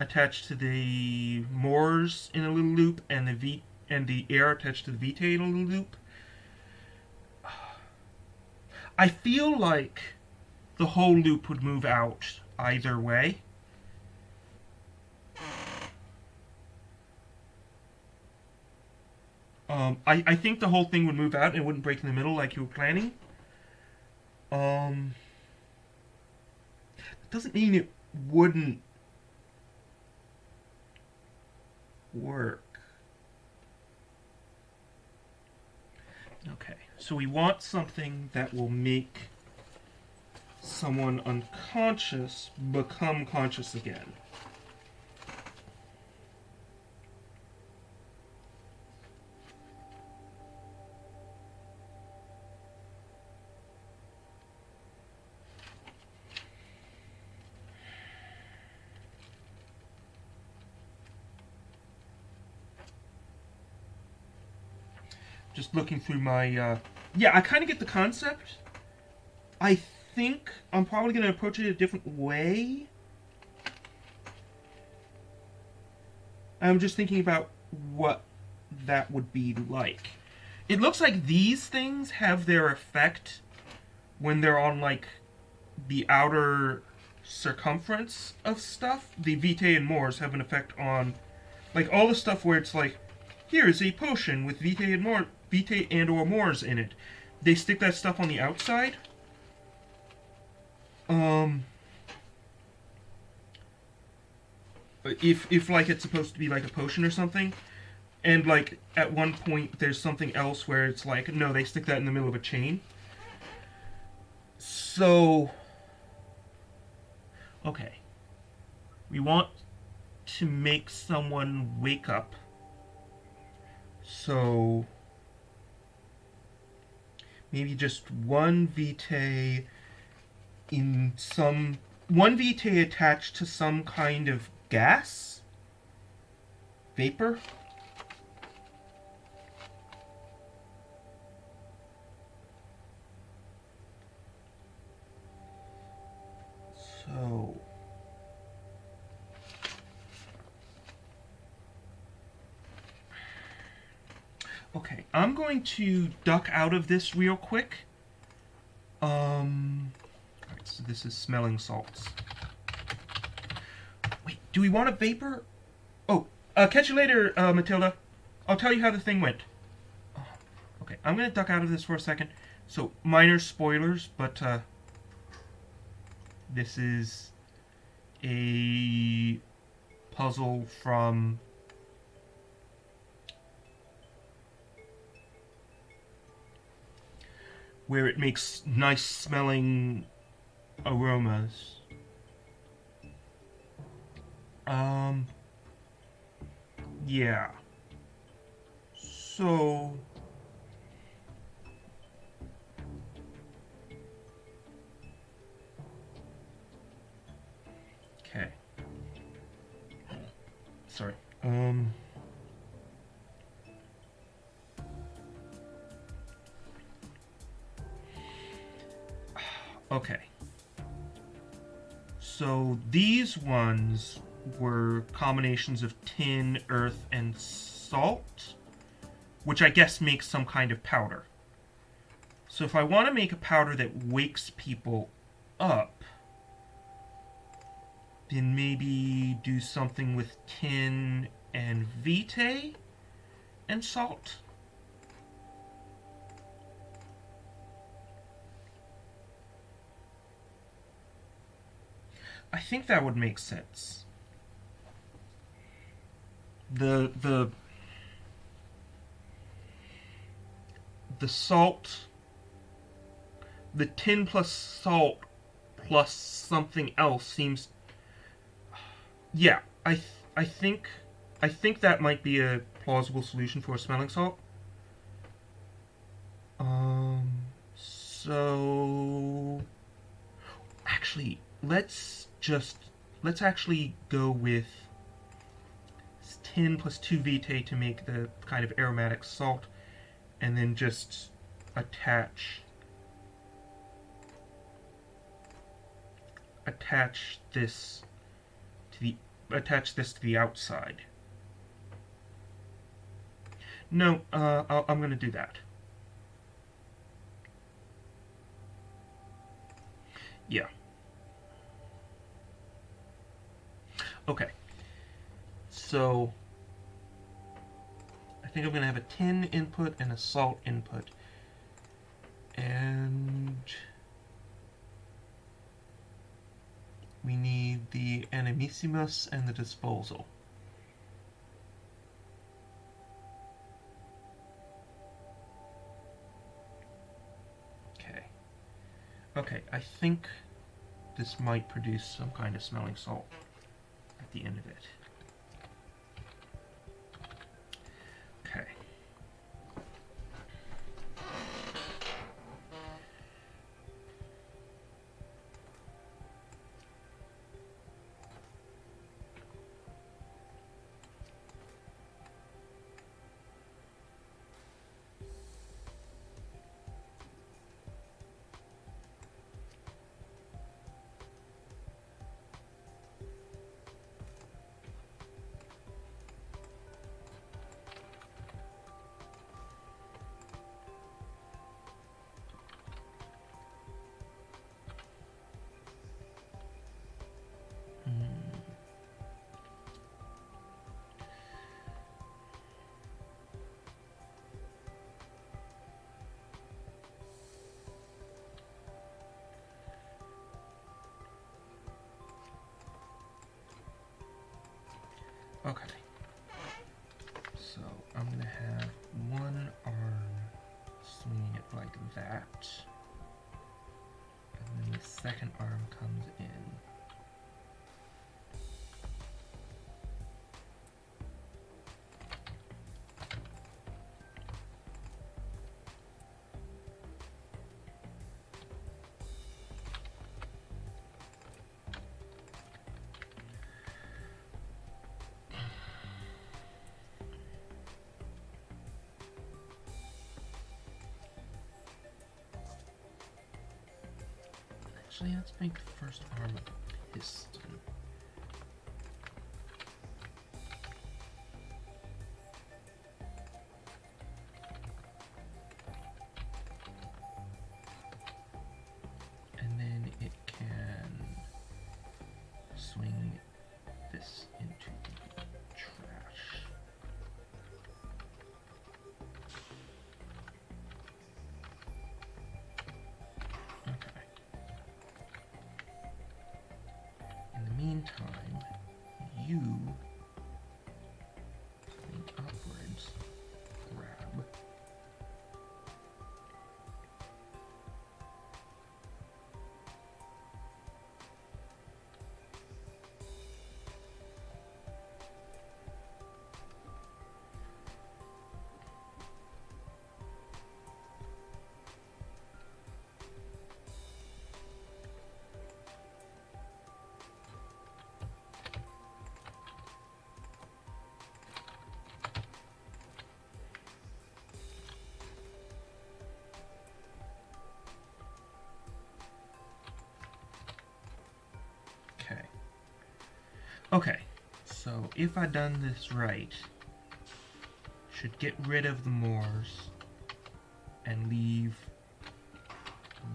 attached to the Mors in a little loop, and the V and the air attached to the little loop. I feel like the whole loop would move out either way. Um, I, I think the whole thing would move out and it wouldn't break in the middle like you were planning. Um, doesn't mean it wouldn't work. Okay, so we want something that will make someone unconscious become conscious again. just looking through my. Uh, yeah, I kind of get the concept. I think I'm probably going to approach it a different way. I'm just thinking about what that would be like. It looks like these things have their effect when they're on, like, the outer circumference of stuff. The Vitae and Mors have an effect on, like, all the stuff where it's like, here's a potion with Vitae and Mors, Vitae and or Mors in it. They stick that stuff on the outside. Um... If, if like it's supposed to be like a potion or something, and like at one point there's something else where it's like no they stick that in the middle of a chain so okay we want to make someone wake up so maybe just one vitae in some one vitae attached to some kind of gas? Vapor? So... Okay, I'm going to duck out of this real quick. Um, so this is smelling salts. Wait, do we want a vapor? Oh, uh, catch you later, uh, Matilda. I'll tell you how the thing went. Oh, okay, I'm gonna duck out of this for a second. So, minor spoilers, but, uh, this is a puzzle from where it makes nice smelling aromas. Um, yeah. So, Okay. Sorry. Um. Okay. So these ones were combinations of tin, earth, and salt, which I guess makes some kind of powder. So if I want to make a powder that wakes people up, then maybe do something with tin and vitae and salt. I think that would make sense. The the the salt the tin plus salt plus something else seems yeah, I th I think I think that might be a plausible solution for a smelling salt. Um, so actually, let's just let's actually go with tin plus 2 vitae to make the kind of aromatic salt, and then just attach attach this to the attach this to the outside. No, uh, i am going to do that. Yeah. Okay. So, I think I'm going to have a tin input and a salt input. And... we need the Animismus and the Disposal. Okay. Okay, I think this might produce some kind of smelling salt at the end of it. Okay. So I'm gonna have one arm swinging it like that. And then the second arm comes in. Actually, let's make the first arm a Okay, so if I done this right, should get rid of the Mors and leave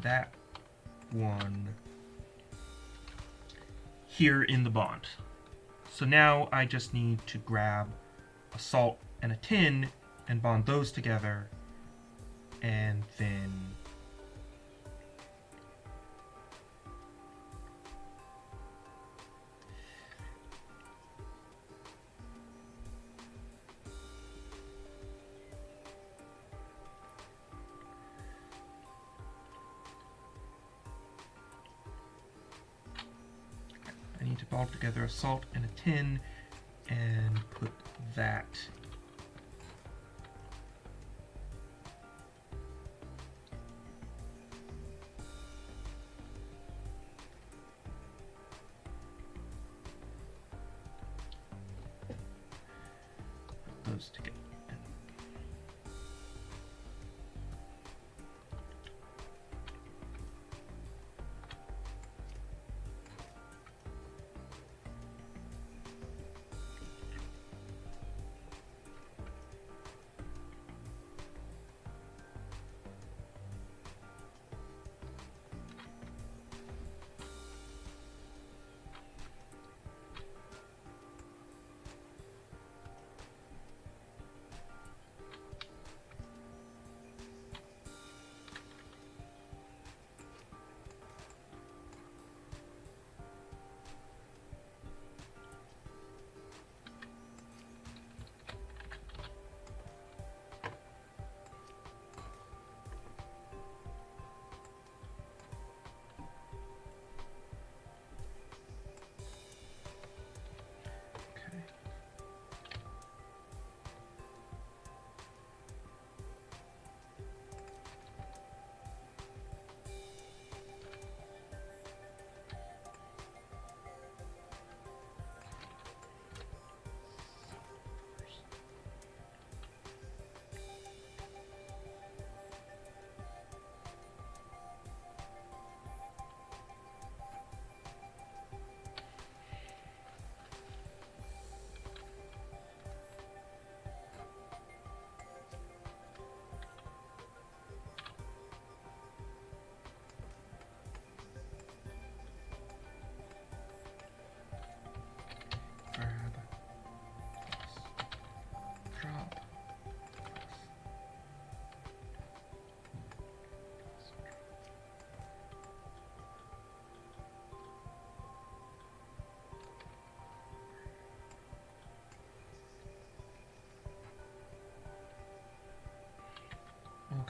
that one here in the bond. So now I just need to grab a salt and a tin and bond those together and then together a salt and a tin and put that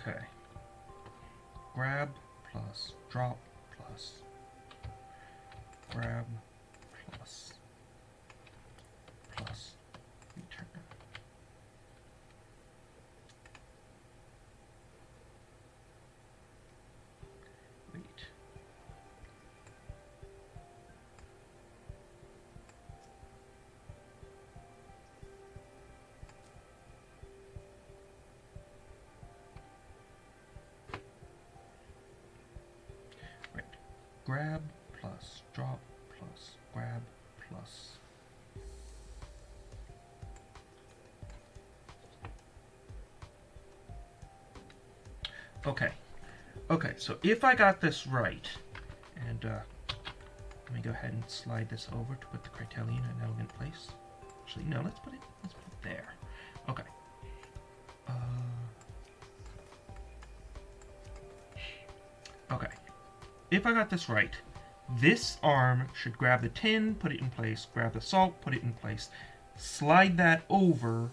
Okay. Grab plus drop plus grab Grab plus drop plus grab plus. Okay. Okay, so if I got this right, and uh, let me go ahead and slide this over to put the criterion in an elegant place. Actually, no, let's put it, let's put it there. Okay. If I got this right, this arm should grab the tin, put it in place, grab the salt, put it in place, slide that over.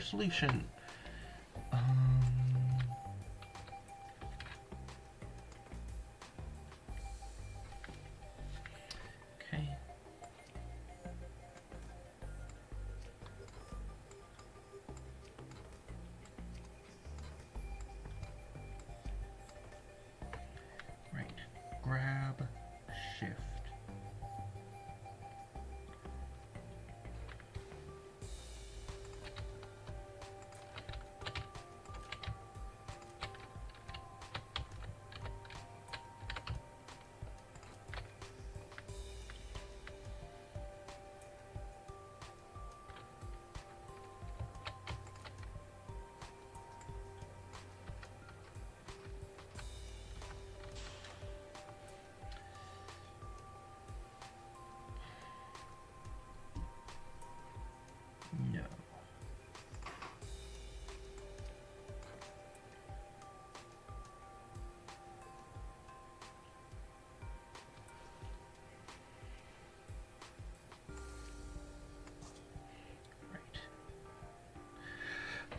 Solution.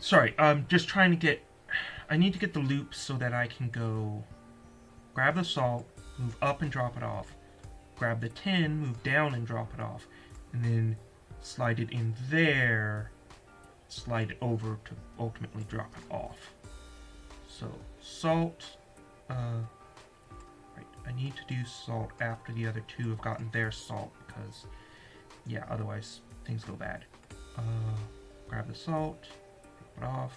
Sorry, I'm just trying to get... I need to get the loop so that I can go grab the salt, move up and drop it off, grab the tin, move down and drop it off, and then slide it in there, slide it over to ultimately drop it off. So salt, uh, right, I need to do salt after the other two have gotten their salt because, yeah, otherwise things go bad. Uh, grab the salt, off,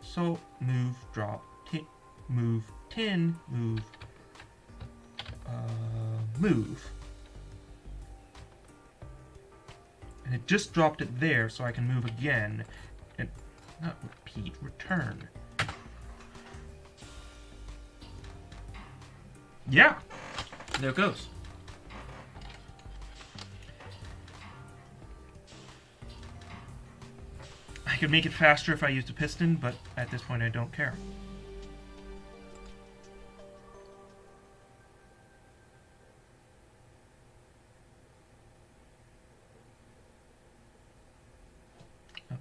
salt, move, drop, tin, move, tin, move, uh, move. and it just dropped it there so I can move again and not repeat, return. Yeah, there it goes. I could make it faster if I used a piston, but at this point I don't care.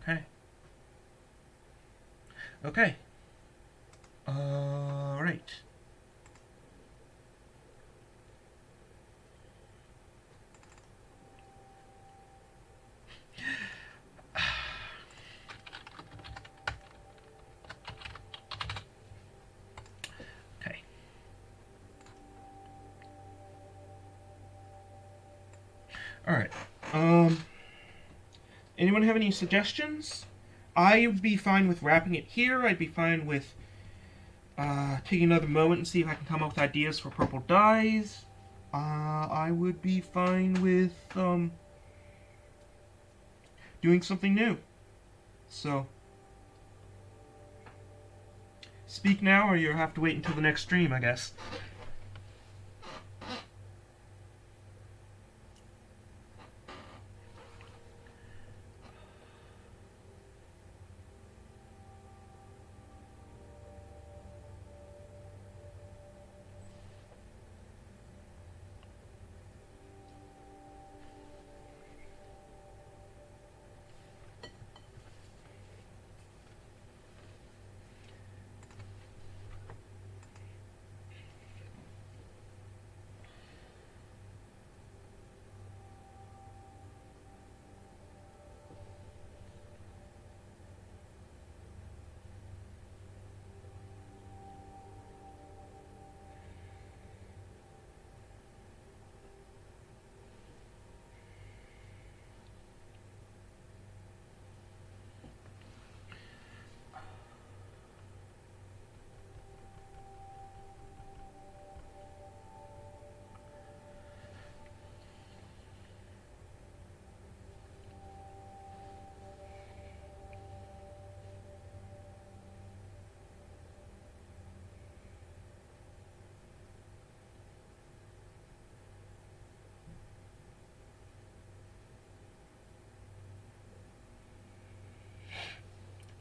Okay. Okay. All right. Okay. All right. Um. Anyone have any suggestions? I would be fine with wrapping it here. I'd be fine with uh, taking another moment and see if I can come up with ideas for purple dyes. Uh, I would be fine with um, doing something new. So, speak now, or you'll have to wait until the next stream, I guess.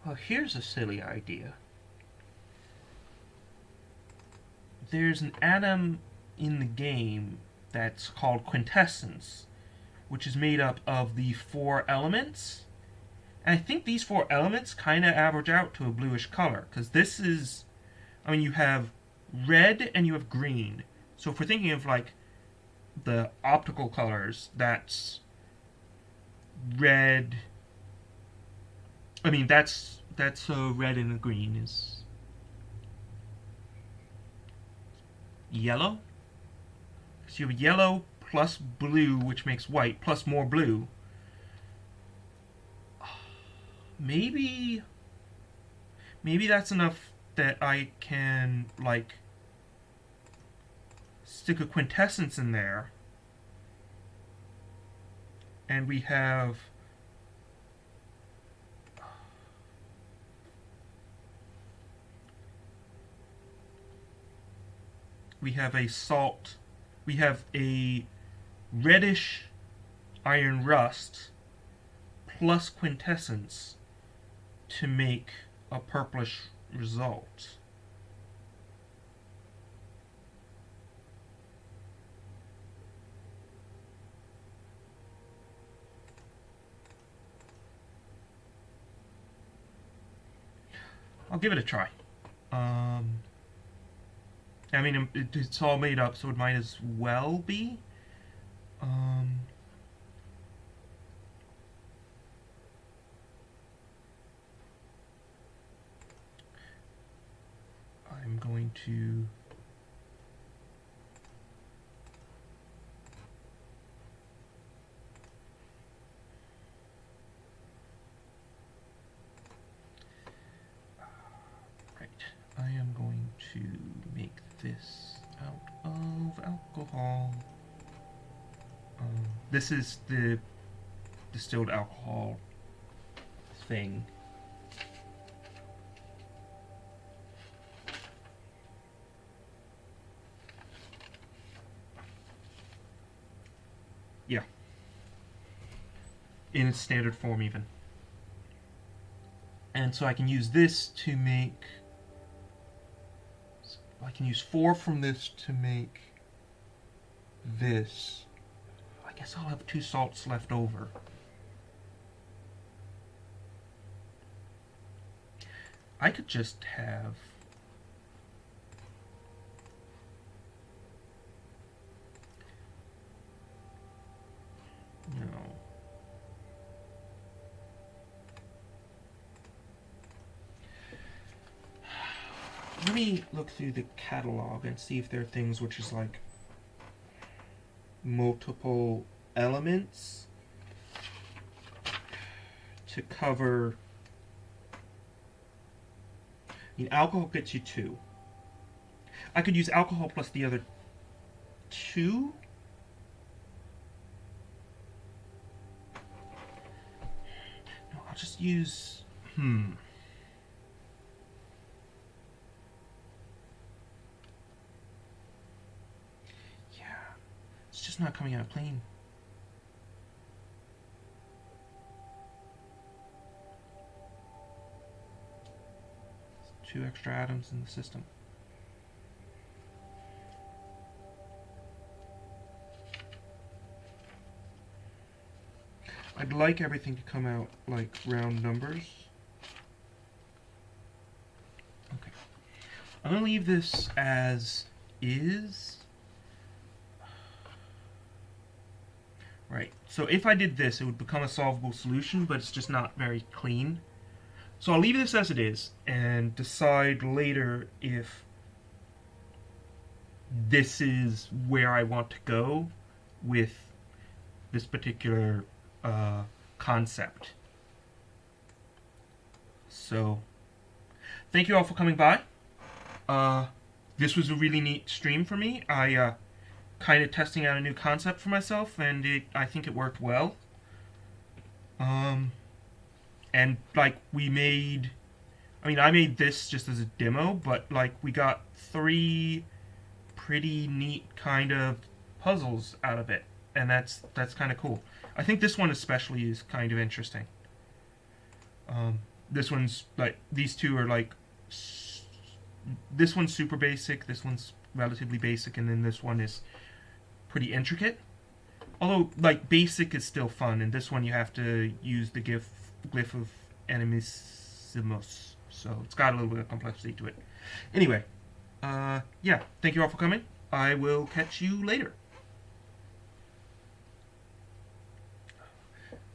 Well, here's a silly idea. There's an atom in the game that's called quintessence, which is made up of the four elements. And I think these four elements kind of average out to a bluish color, because this is, I mean, you have red and you have green. So if we're thinking of like the optical colors, that's red, I mean, that's that's uh, red and green is yellow. So you have yellow plus blue, which makes white, plus more blue. Maybe, maybe that's enough that I can, like, stick a quintessence in there. And we have we have a salt, we have a reddish iron rust plus quintessence to make a purplish result. I'll give it a try. Um, I mean, it, it's all made up, so it might as well be. Um, I'm going to... Right, I am going to this out of alcohol. Um, this is the distilled alcohol thing. Yeah. In its standard form even. And so I can use this to make I can use four from this to make this. I guess I'll have two salts left over. I could just have no let me look through the catalog and see if there are things which is like multiple elements to cover. I mean, alcohol gets you two. I could use alcohol plus the other two. No, I'll just use. Hmm. Just not coming out clean. Two extra atoms in the system. I'd like everything to come out like round numbers. Okay. I'm going to leave this as is. Right, so if I did this, it would become a solvable solution, but it's just not very clean. So I'll leave this as it is, and decide later if this is where I want to go with this particular uh, concept. So, thank you all for coming by. Uh, this was a really neat stream for me. I uh, kind of testing out a new concept for myself, and it, I think it worked well. Um, and like we made, I mean, I made this just as a demo, but like we got three pretty neat kind of puzzles out of it, and that's that's kind of cool. I think this one especially is kind of interesting. Um, this one's like these two are like this one's super basic, this one's relatively basic, and then this one is pretty intricate. Although like basic is still fun, and this one you have to use the gif, glyph of Animismus, so it's got a little bit of complexity to it. Anyway, uh, yeah, thank you all for coming. I will catch you later.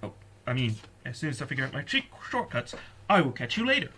Oh, I mean, as soon as I figure out my shortcuts, I will catch you later.